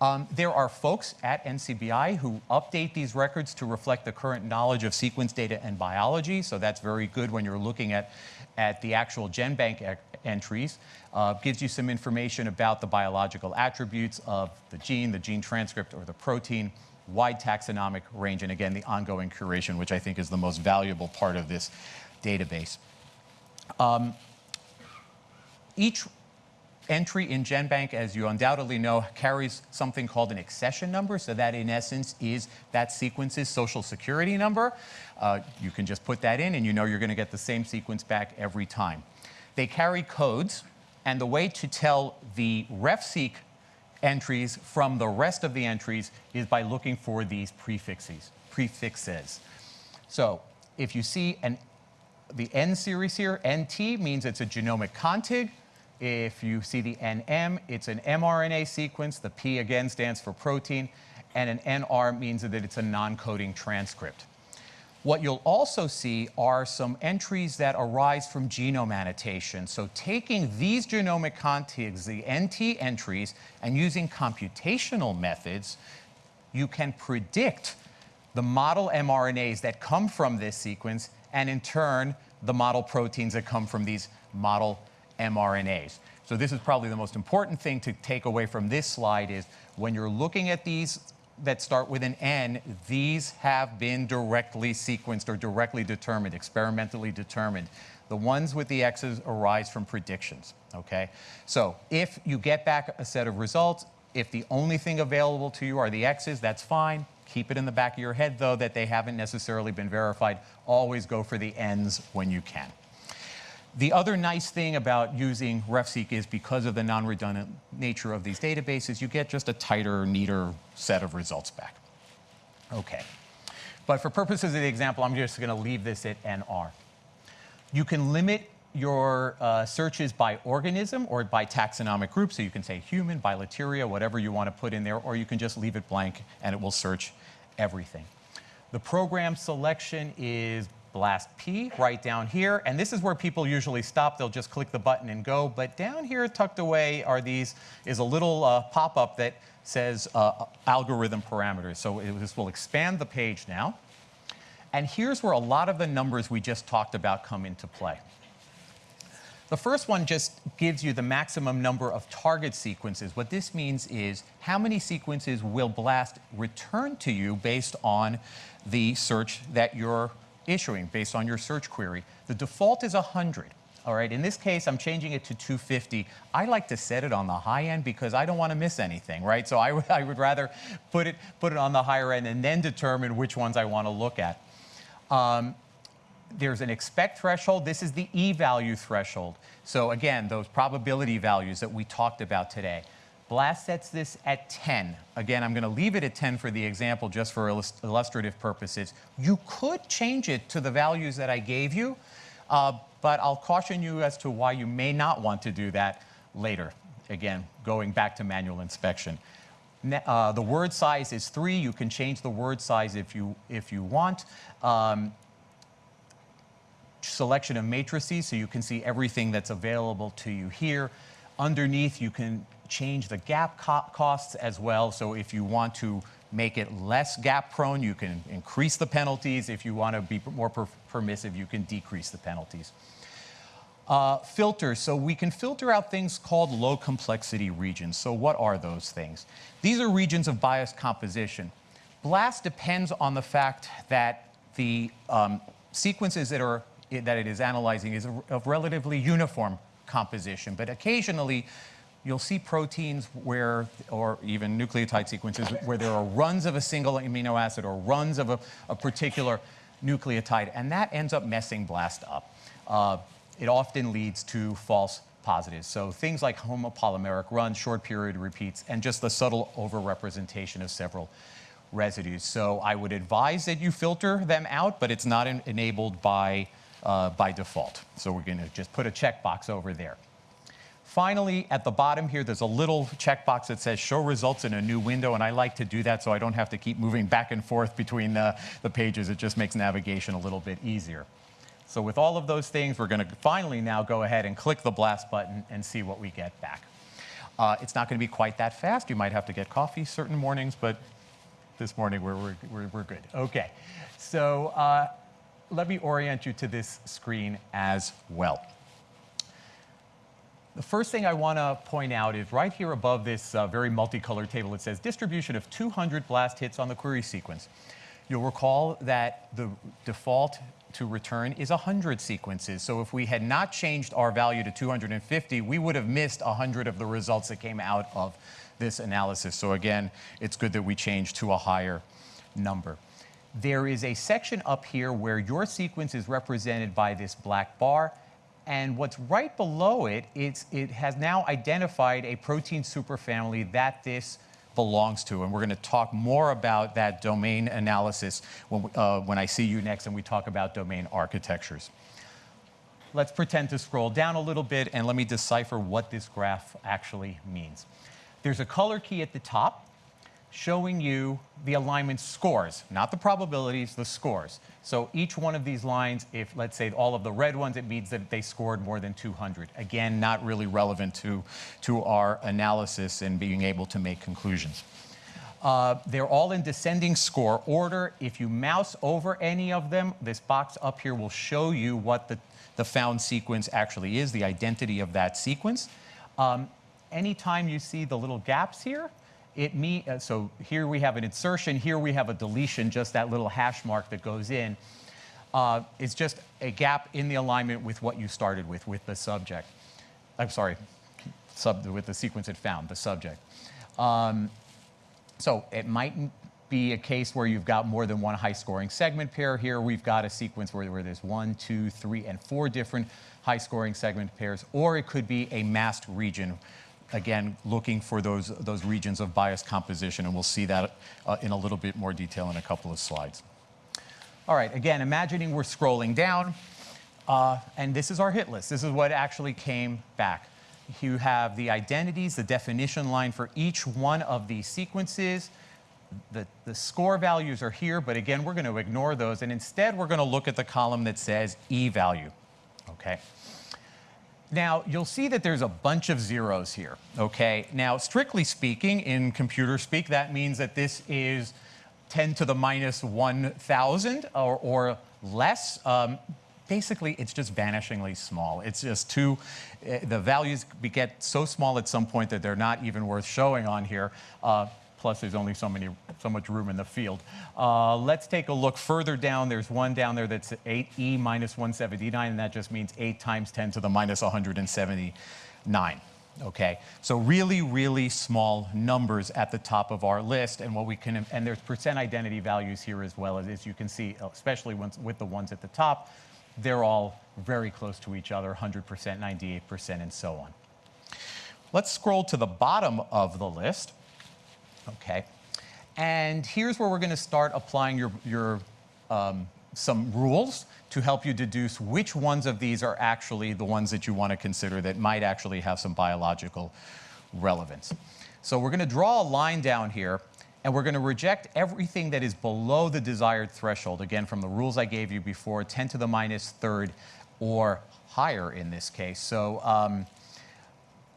Speaker 1: Um, there are folks at NCBI who update these records to reflect the current knowledge of sequence data and biology, so that's very good when you're looking at, at the actual GenBank e entries. Uh, gives you some information about the biological attributes of the gene, the gene transcript, or the protein, wide taxonomic range, and again, the ongoing curation, which I think is the most valuable part of this database. Um, each entry in GenBank, as you undoubtedly know, carries something called an accession number. So that, in essence, is that sequence's social security number. Uh, you can just put that in, and you know you're going to get the same sequence back every time. They carry codes, and the way to tell the RefSeq entries from the rest of the entries is by looking for these prefixes. prefixes. So if you see an, the N series here, NT means it's a genomic contig. If you see the NM, it's an mRNA sequence. The P again stands for protein. And an NR means that it's a non-coding transcript. What you'll also see are some entries that arise from genome annotation. So taking these genomic contigs, the NT entries, and using computational methods, you can predict the model mRNAs that come from this sequence, and in turn, the model proteins that come from these model mRNAs. So this is probably the most important thing to take away from this slide is when you're looking at these that start with an N, these have been directly sequenced or directly determined, experimentally determined. The ones with the X's arise from predictions, okay? So if you get back a set of results, if the only thing available to you are the X's, that's fine. Keep it in the back of your head, though, that they haven't necessarily been verified. Always go for the N's when you can. The other nice thing about using RefSeq is because of the non-redundant nature of these databases, you get just a tighter, neater set of results back. Okay. But for purposes of the example, I'm just going to leave this at NR. You can limit your uh, searches by organism or by taxonomic group. So you can say human, bilateria, whatever you want to put in there, or you can just leave it blank and it will search everything. The program selection is blast P right down here. And this is where people usually stop. They'll just click the button and go. But down here tucked away are these, is a little uh, pop-up that says uh, algorithm parameters. So it, this will expand the page now. And here's where a lot of the numbers we just talked about come into play. The first one just gives you the maximum number of target sequences. What this means is how many sequences will BLAST return to you based on the search that you're issuing based on your search query. The default is 100. All right, in this case, I'm changing it to 250. I like to set it on the high end because I don't want to miss anything, right? So I, I would rather put it, put it on the higher end and then determine which ones I want to look at. Um, there's an expect threshold. This is the E value threshold. So again, those probability values that we talked about today. BLAST sets this at 10. Again, I'm going to leave it at 10 for the example just for illustrative purposes. You could change it to the values that I gave you, uh, but I'll caution you as to why you may not want to do that later. Again, going back to manual inspection. Uh, the word size is three. You can change the word size if you, if you want. Um, selection of matrices, so you can see everything that's available to you here. Underneath, you can change the gap co costs as well. So if you want to make it less gap prone, you can increase the penalties. If you want to be more per permissive, you can decrease the penalties. Uh, so we can filter out things called low complexity regions. So what are those things? These are regions of bias composition. BLAST depends on the fact that the um, sequences that, are, that it is analyzing is of relatively uniform composition, but occasionally you'll see proteins where, or even nucleotide sequences, where there are runs of a single amino acid or runs of a, a particular nucleotide, and that ends up messing BLAST up. Uh, it often leads to false positives. So things like homopolymeric runs, short period repeats, and just the subtle overrepresentation of several residues. So I would advise that you filter them out, but it's not enabled by, uh, by default. So we're going to just put a checkbox over there. Finally, at the bottom here, there's a little checkbox that says show results in a new window, and I like to do that so I don't have to keep moving back and forth between the, pages. It just makes navigation a little bit easier. So with all of those things, we're going to finally now go ahead and click the blast button and see what we get back. Uh, it's not going to be quite that fast. You might have to get coffee certain mornings, but this morning we're, we're, we're good. Okay, so uh, let me orient you to this screen as well. The first thing I want to point out is right here above this uh, very multicolored table, it says distribution of 200 blast hits on the query sequence. You'll recall that the default to return is 100 sequences. So if we had not changed our value to 250, we would have missed 100 of the results that came out of this analysis. So again, it's good that we changed to a higher number. There is a section up here where your sequence is represented by this black bar. And what's right below it, it's, it has now identified a protein superfamily that this belongs to. And we're going to talk more about that domain analysis when, uh, when I see you next and we talk about domain architectures. Let's pretend to scroll down a little bit and let me decipher what this graph actually means. There's a color key at the top showing you the alignment scores, not the probabilities, the scores. So each one of these lines, if let's say all of the red ones, it means that they scored more than 200. Again, not really relevant to, to our analysis and being able to make conclusions. Uh, they're all in descending score order. If you mouse over any of them, this box up here will show you what the, the found sequence actually is, the identity of that sequence. Um, anytime you see the little gaps here, it mean, uh, so here we have an insertion, here we have a deletion, just that little hash mark that goes in. Uh, it's just a gap in the alignment with what you started with, with the subject. I'm sorry, sub, with the sequence it found, the subject. Um, so it might be a case where you've got more than one high scoring segment pair. Here we've got a sequence where, where there's one, two, three, and four different high scoring segment pairs, or it could be a masked region again, looking for those, those regions of bias composition, and we'll see that uh, in a little bit more detail in a couple of slides. All right, again, imagining we're scrolling down, uh, and this is our hit list. This is what actually came back. You have the identities, the definition line for each one of these sequences. The, the score values are here, but again, we're going to ignore those, and instead we're going to look at the column that says E value, okay? Now, you'll see that there's a bunch of zeros here, okay? Now, strictly speaking, in computer speak, that means that this is 10 to the minus 1,000 or, or less. Um, basically, it's just vanishingly small. It's just too, uh, the values get so small at some point that they're not even worth showing on here. Uh, plus there's only so many, so much room in the field. Uh, let's take a look further down. There's one down there that's 8e minus 179, and that just means 8 times 10 to the minus 179. Okay, so really, really small numbers at the top of our list, and what we can, and there's percent identity values here as well, as you can see, especially with the ones at the top, they're all very close to each other, 100%, 98%, and so on. Let's scroll to the bottom of the list. Okay. And here's where we're going to start applying your, your um, some rules to help you deduce which ones of these are actually the ones that you want to consider that might actually have some biological relevance. So we're going to draw a line down here, and we're going to reject everything that is below the desired threshold, again, from the rules I gave you before, 10 to the minus third or higher in this case. So um,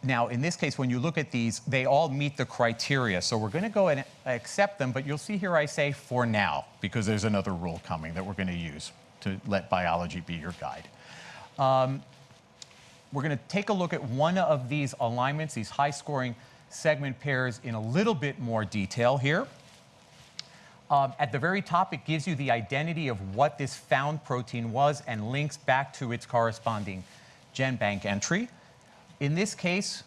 Speaker 1: now, in this case, when you look at these, they all meet the criteria. So we're going to go and accept them, but you'll see here I say for now, because there's another rule coming that we're going to use to let biology be your guide. Um, we're going to take a look at one of these alignments, these high-scoring segment pairs, in a little bit more detail here. Um, at the very top, it gives you the identity of what this found protein was and links back to its corresponding GenBank entry. In this case,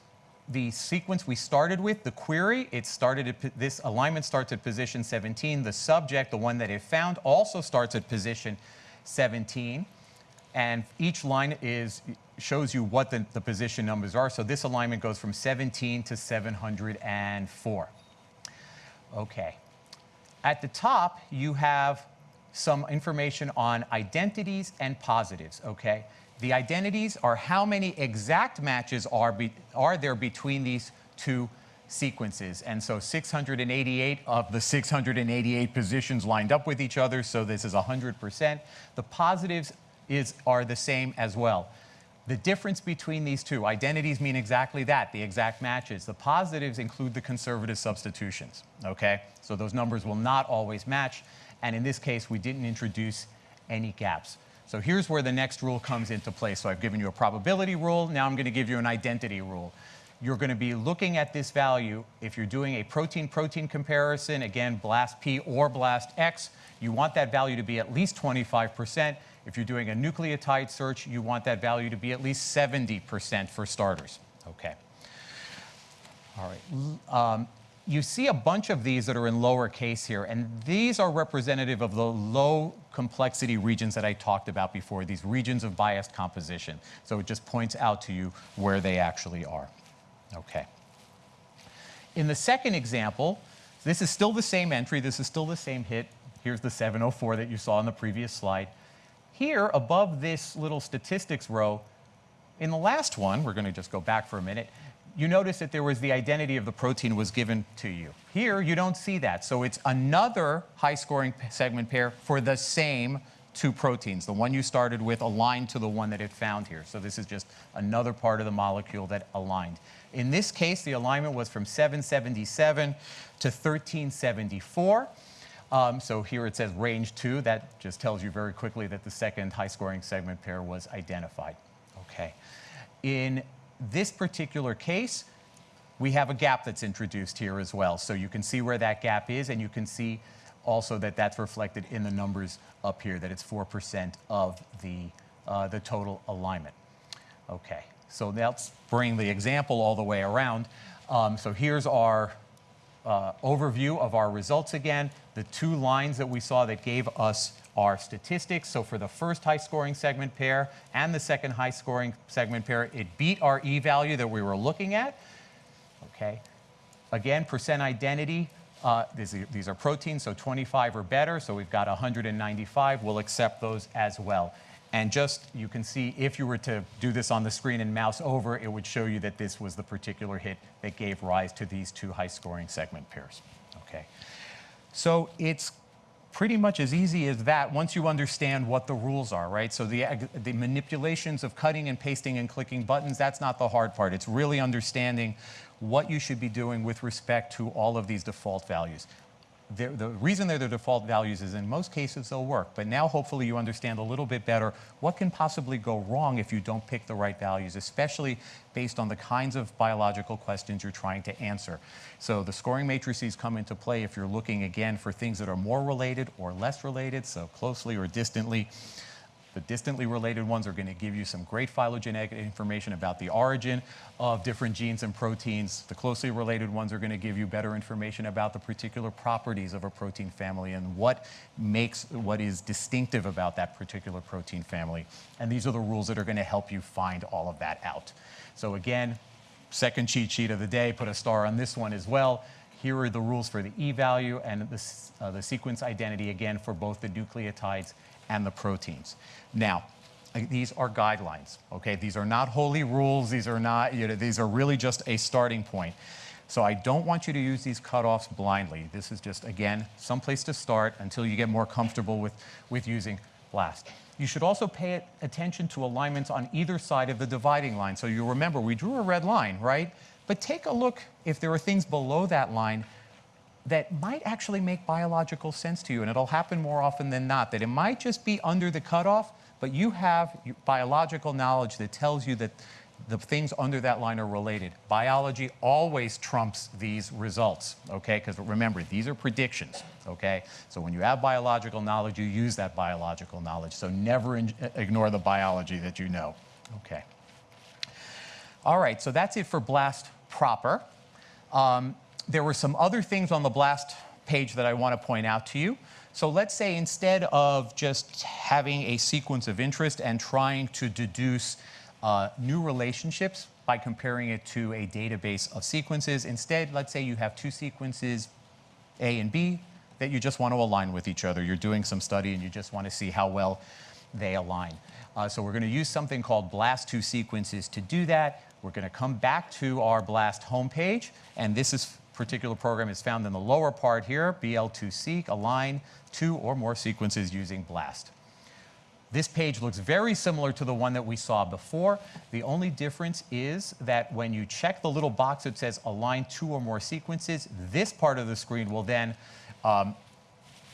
Speaker 1: the sequence we started with, the query, it started at, this alignment starts at position 17. The subject, the one that it found, also starts at position 17. And each line is shows you what the, the position numbers are. So this alignment goes from 17 to 704. Okay. At the top, you have some information on identities and positives, okay? The identities are how many exact matches are, be, are there between these two sequences. And so 688 of the 688 positions lined up with each other, so this is 100%. The positives is, are the same as well. The difference between these two, identities mean exactly that, the exact matches. The positives include the conservative substitutions, okay? So those numbers will not always match, and in this case, we didn't introduce any gaps. So here's where the next rule comes into play. So I've given you a probability rule, now I'm gonna give you an identity rule. You're gonna be looking at this value, if you're doing a protein-protein comparison, again, BLAST P or BLAST X, you want that value to be at least 25%. If you're doing a nucleotide search, you want that value to be at least 70% for starters. Okay. All right. Um, you see a bunch of these that are in lowercase here, and these are representative of the low complexity regions that I talked about before, these regions of biased composition. So it just points out to you where they actually are. Okay. In the second example, this is still the same entry, this is still the same hit. Here's the 704 that you saw in the previous slide. Here, above this little statistics row, in the last one, we're going to just go back for a minute, you notice that there was the identity of the protein was given to you. Here, you don't see that. So it's another high-scoring segment pair for the same two proteins. The one you started with aligned to the one that it found here. So this is just another part of the molecule that aligned. In this case, the alignment was from 777 to 1374. Um, so here it says range 2. That just tells you very quickly that the second high-scoring segment pair was identified. Okay. In this particular case, we have a gap that's introduced here as well. So you can see where that gap is, and you can see also that that's reflected in the numbers up here, that it's 4% of the, uh, the total alignment. Okay, so let's bring the example all the way around. Um, so here's our uh, overview of our results again. The two lines that we saw that gave us our statistics. So for the first high scoring segment pair and the second high scoring segment pair, it beat our E value that we were looking at. Okay. Again, percent identity, uh, these, are, these are proteins, so 25 or better. So we've got 195. We'll accept those as well. And just, you can see if you were to do this on the screen and mouse over, it would show you that this was the particular hit that gave rise to these two high scoring segment pairs. Okay. So it's pretty much as easy as that once you understand what the rules are, right? So the, the manipulations of cutting and pasting and clicking buttons, that's not the hard part. It's really understanding what you should be doing with respect to all of these default values the reason they're the default values is in most cases they'll work. But now hopefully you understand a little bit better what can possibly go wrong if you don't pick the right values, especially based on the kinds of biological questions you're trying to answer. So the scoring matrices come into play if you're looking again for things that are more related or less related, so closely or distantly. The distantly related ones are going to give you some great phylogenetic information about the origin of different genes and proteins. The closely related ones are going to give you better information about the particular properties of a protein family and what makes, what is distinctive about that particular protein family. And these are the rules that are going to help you find all of that out. So again, second cheat sheet of the day, put a star on this one as well. Here are the rules for the e-value and the, uh, the sequence identity again for both the nucleotides and the proteins. Now, these are guidelines, okay? These are not holy rules. These are not, you know, these are really just a starting point. So I don't want you to use these cutoffs blindly. This is just, again, some place to start until you get more comfortable with, with using BLAST. You should also pay attention to alignments on either side of the dividing line. So you remember, we drew a red line, right? But take a look if there are things below that line that might actually make biological sense to you, and it'll happen more often than not, that it might just be under the cutoff, but you have biological knowledge that tells you that the things under that line are related. Biology always trumps these results, okay? Because remember, these are predictions, okay? So when you have biological knowledge, you use that biological knowledge. So never ignore the biology that you know, okay? All right, so that's it for BLAST proper. Um, there were some other things on the BLAST page that I want to point out to you. So let's say instead of just having a sequence of interest and trying to deduce uh, new relationships by comparing it to a database of sequences, instead, let's say you have two sequences, A and B, that you just want to align with each other. You're doing some study and you just want to see how well they align. Uh, so we're going to use something called BLAST2 sequences to do that. We're going to come back to our BLAST homepage, and this is particular program is found in the lower part here, BL2Seq, align two or more sequences using BLAST. This page looks very similar to the one that we saw before. The only difference is that when you check the little box that says align two or more sequences, this part of the screen will then um,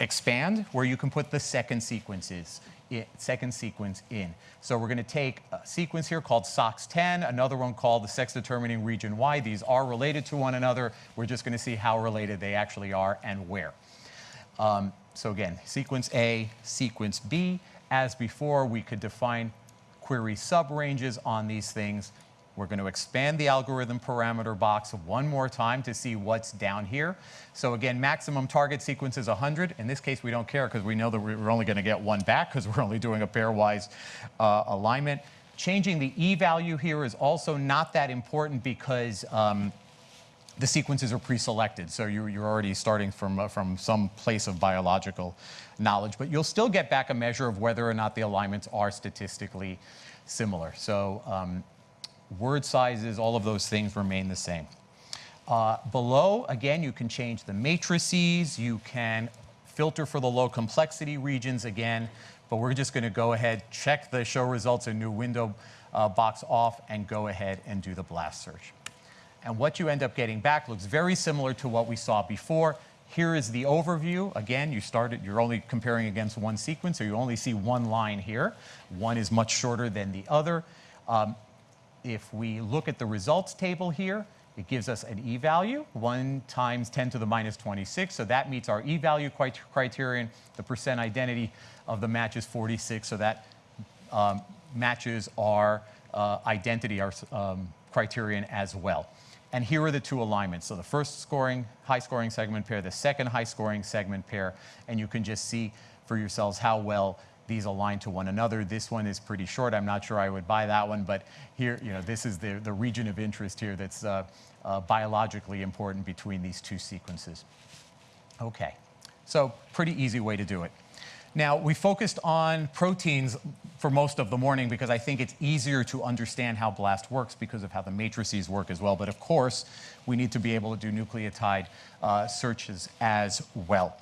Speaker 1: expand where you can put the second sequences second sequence in. So we're going to take a sequence here called SOX10, another one called the sex determining region Y. These are related to one another. We're just going to see how related they actually are and where. Um, so again, sequence A, sequence B. As before, we could define query subranges on these things we're going to expand the algorithm parameter box one more time to see what's down here. So again, maximum target sequence is 100. In this case, we don't care because we know that we're only going to get one back because we're only doing a pairwise uh, alignment. Changing the e-value here is also not that important because um, the sequences are pre-selected, so you're, you're, already starting from, uh, from some place of biological knowledge, but you'll still get back a measure of whether or not the alignments are statistically similar. So um, word sizes, all of those things remain the same. Uh, below, again, you can change the matrices, you can filter for the low complexity regions again, but we're just going to go ahead, check the show results in new window uh, box off, and go ahead and do the blast search. And what you end up getting back looks very similar to what we saw before. Here is the overview. Again, you started, you're only comparing against one sequence, so you only see one line here. One is much shorter than the other. Um, if we look at the results table here, it gives us an e-value, 1 times 10 to the minus 26. So that meets our e-value criterion. The percent identity of the match is 46. So that um, matches our uh, identity, our um, criterion as well. And here are the two alignments. So the first scoring, high scoring segment pair, the second high scoring segment pair. And you can just see for yourselves how well these align to one another. This one is pretty short. I'm not sure I would buy that one, but here, you know, this is the, the region of interest here that's uh, uh, biologically important between these two sequences. Okay, so pretty easy way to do it. Now, we focused on proteins for most of the morning because I think it's easier to understand how BLAST works because of how the matrices work as well. But of course, we need to be able to do nucleotide uh, searches as well.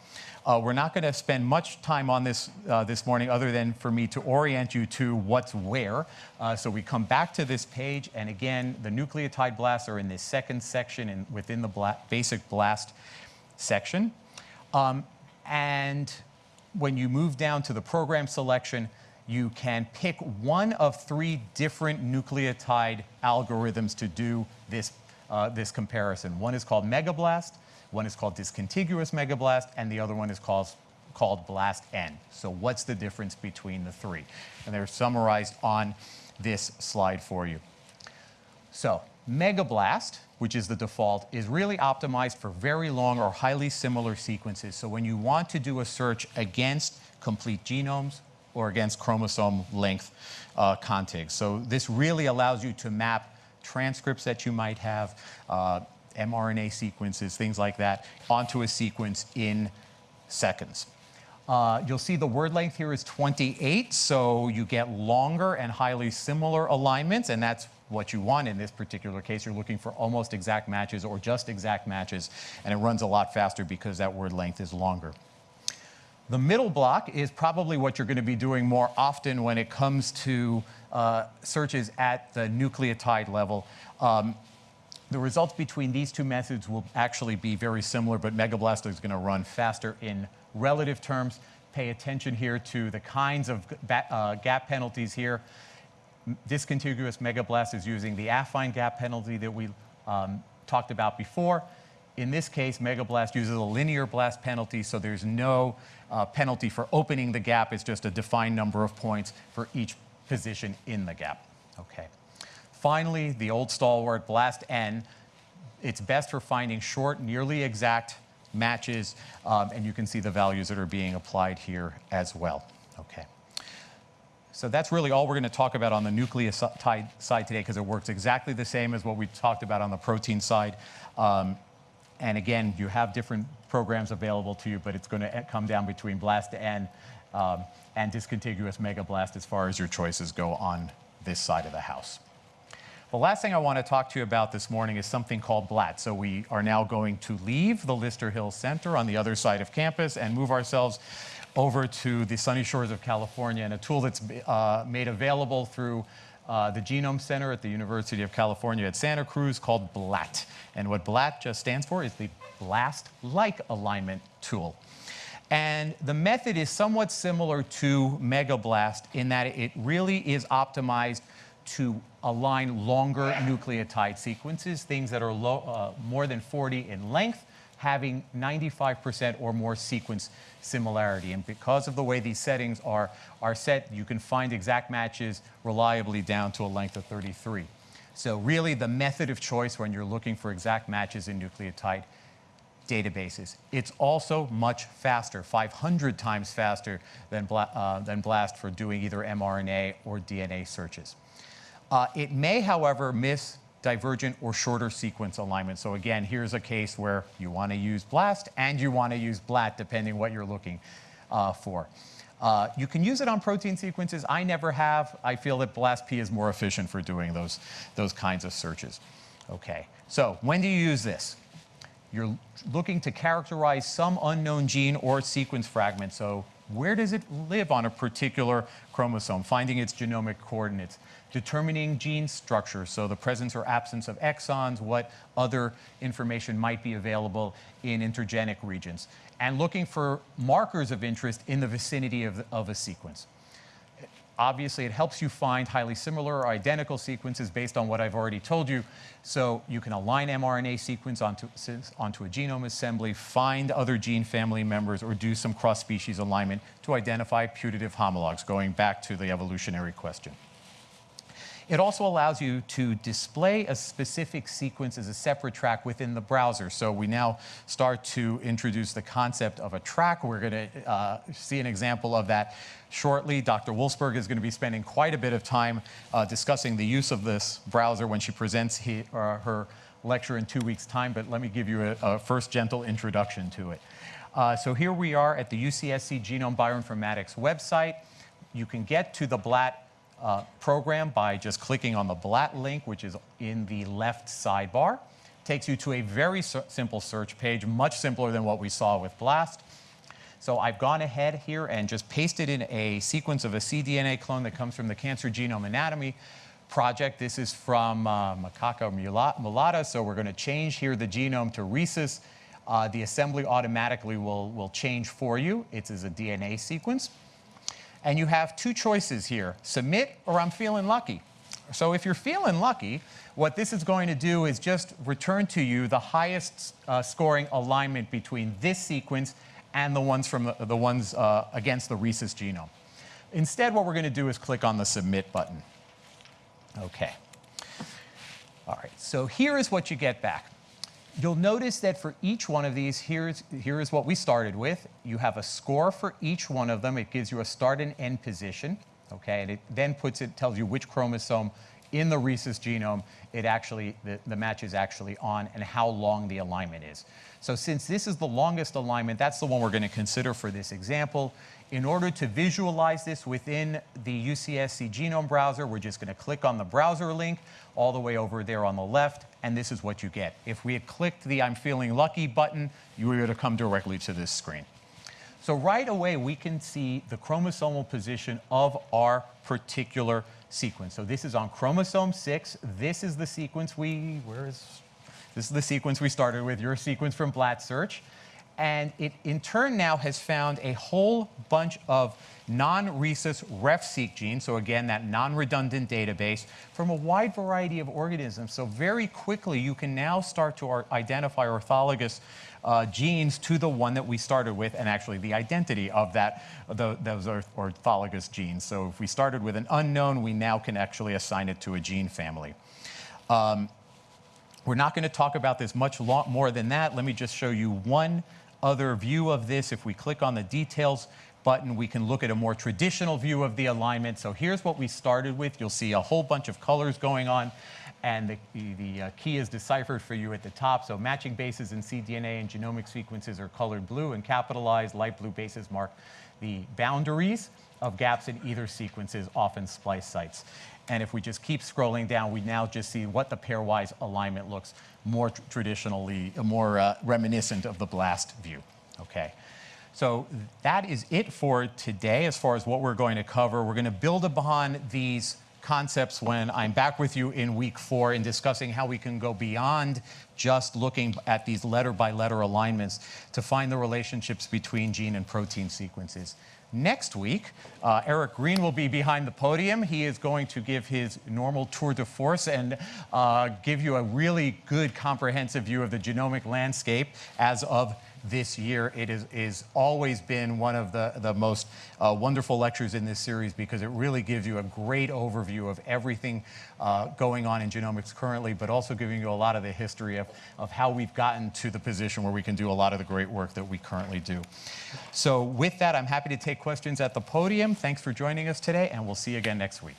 Speaker 1: Uh, we're not going to spend much time on this uh, this morning other than for me to orient you to what's where. Uh, so we come back to this page, and again, the nucleotide blasts are in this second section in, within the bla basic blast section. Um, and when you move down to the program selection, you can pick one of three different nucleotide algorithms to do this, uh, this comparison. One is called Megablast, one is called discontiguous megablast, and the other one is called, called blast N. So what's the difference between the three? And they're summarized on this slide for you. So megablast, which is the default, is really optimized for very long or highly similar sequences. So when you want to do a search against complete genomes or against chromosome length uh, contigs. So this really allows you to map transcripts that you might have, uh, mRNA sequences, things like that, onto a sequence in seconds. Uh, you'll see the word length here is 28, so you get longer and highly similar alignments, and that's what you want in this particular case. You're looking for almost exact matches or just exact matches, and it runs a lot faster because that word length is longer. The middle block is probably what you're going to be doing more often when it comes to uh, searches at the nucleotide level. Um, the results between these two methods will actually be very similar, but Megablast is going to run faster in relative terms. Pay attention here to the kinds of uh, gap penalties here. Discontiguous Megablast is using the affine gap penalty that we um, talked about before. In this case, Megablast uses a linear blast penalty, so there's no uh, penalty for opening the gap. It's just a defined number of points for each position in the gap. Okay. Finally, the old stalwart, BLASTN. It's best for finding short, nearly exact matches, um, and you can see the values that are being applied here as well. Okay. So that's really all we're going to talk about on the nucleotide side today because it works exactly the same as what we talked about on the protein side. Um, and again, you have different programs available to you, but it's going to come down between BLAST and, um, and discontiguous megablast as far as your choices go on this side of the house. The last thing I want to talk to you about this morning is something called BLAT. So we are now going to leave the Lister Hill Center on the other side of campus and move ourselves over to the sunny shores of California and a tool that's uh, made available through uh, the Genome Center at the University of California at Santa Cruz called BLAT. And what BLAT just stands for is the Blast-like alignment tool. And the method is somewhat similar to Megablast in that it really is optimized to align longer nucleotide sequences, things that are low, uh, more than 40 in length, having 95% or more sequence similarity. And because of the way these settings are, are set, you can find exact matches reliably down to a length of 33. So really the method of choice when you're looking for exact matches in nucleotide databases. It's also much faster, 500 times faster than, uh, than BLAST for doing either mRNA or DNA searches. Uh, it may, however, miss divergent or shorter sequence alignment. So again, here's a case where you want to use BLAST and you want to use BLAT, depending what you're looking uh, for. Uh, you can use it on protein sequences. I never have. I feel that BLAST-P is more efficient for doing those, those kinds of searches. Okay, so when do you use this? You're looking to characterize some unknown gene or sequence fragment. So where does it live on a particular chromosome? Finding its genomic coordinates determining gene structure, so the presence or absence of exons, what other information might be available in intergenic regions, and looking for markers of interest in the vicinity of, of a sequence. Obviously, it helps you find highly similar or identical sequences based on what I've already told you. So you can align mRNA sequence onto, onto a genome assembly, find other gene family members, or do some cross-species alignment to identify putative homologs, going back to the evolutionary question. It also allows you to display a specific sequence as a separate track within the browser. So we now start to introduce the concept of a track. We're going to uh, see an example of that shortly. Dr. Wolfsberg is going to be spending quite a bit of time uh, discussing the use of this browser when she presents he, uh, her lecture in two weeks' time, but let me give you a, a first gentle introduction to it. Uh, so here we are at the UCSC Genome Bioinformatics website. You can get to the BLAT uh, program by just clicking on the BLAT link, which is in the left sidebar. Takes you to a very simple search page, much simpler than what we saw with BLAST. So I've gone ahead here and just pasted in a sequence of a cDNA clone that comes from the Cancer Genome Anatomy project. This is from uh, macaca mulatta, so we're going to change here the genome to rhesus. Uh, the assembly automatically will, will change for you. It's a DNA sequence. And you have two choices here, submit or I'm feeling lucky. So if you're feeling lucky, what this is going to do is just return to you the highest uh, scoring alignment between this sequence and the ones, from the, the ones uh, against the rhesus genome. Instead, what we're going to do is click on the submit button. Okay. All right, so here is what you get back. You'll notice that for each one of these, here's, here is what we started with. You have a score for each one of them. It gives you a start and end position, okay? And it then puts it, tells you which chromosome in the rhesus genome, it actually, the, the match is actually on and how long the alignment is. So since this is the longest alignment, that's the one we're going to consider for this example. In order to visualize this within the UCSC genome browser, we're just going to click on the browser link all the way over there on the left, and this is what you get. If we had clicked the I'm feeling lucky button, you would have come directly to this screen. So right away, we can see the chromosomal position of our particular sequence. So this is on chromosome 6. This is the sequence we, where is this is the sequence we started with, your sequence from BLAT Search. And it, in turn, now has found a whole bunch of non-rhesus RefSeq genes, so again, that non-redundant database, from a wide variety of organisms. So very quickly, you can now start to identify orthologous uh, genes to the one that we started with, and actually the identity of that, the, those orthologous genes. So if we started with an unknown, we now can actually assign it to a gene family. Um, we're not going to talk about this much more than that. Let me just show you one other view of this. If we click on the details button, we can look at a more traditional view of the alignment. So here's what we started with. You'll see a whole bunch of colors going on and the, the uh, key is deciphered for you at the top. So matching bases in cDNA and genomic sequences are colored blue and capitalized. Light blue bases mark the boundaries of gaps in either sequences, often splice sites. And if we just keep scrolling down, we now just see what the pairwise alignment looks more tr traditionally, more uh, reminiscent of the BLAST view. Okay. So that is it for today as far as what we're going to cover. We're going to build upon these concepts when I'm back with you in week four in discussing how we can go beyond just looking at these letter by letter alignments to find the relationships between gene and protein sequences. Next week, uh, Eric Green will be behind the podium. He is going to give his normal tour de force and uh, give you a really good comprehensive view of the genomic landscape as of this year. It is, is always been one of the, the most uh, wonderful lectures in this series because it really gives you a great overview of everything uh, going on in genomics currently, but also giving you a lot of the history of, of how we've gotten to the position where we can do a lot of the great work that we currently do. So with that, I'm happy to take questions at the podium. Thanks for joining us today, and we'll see you again next week.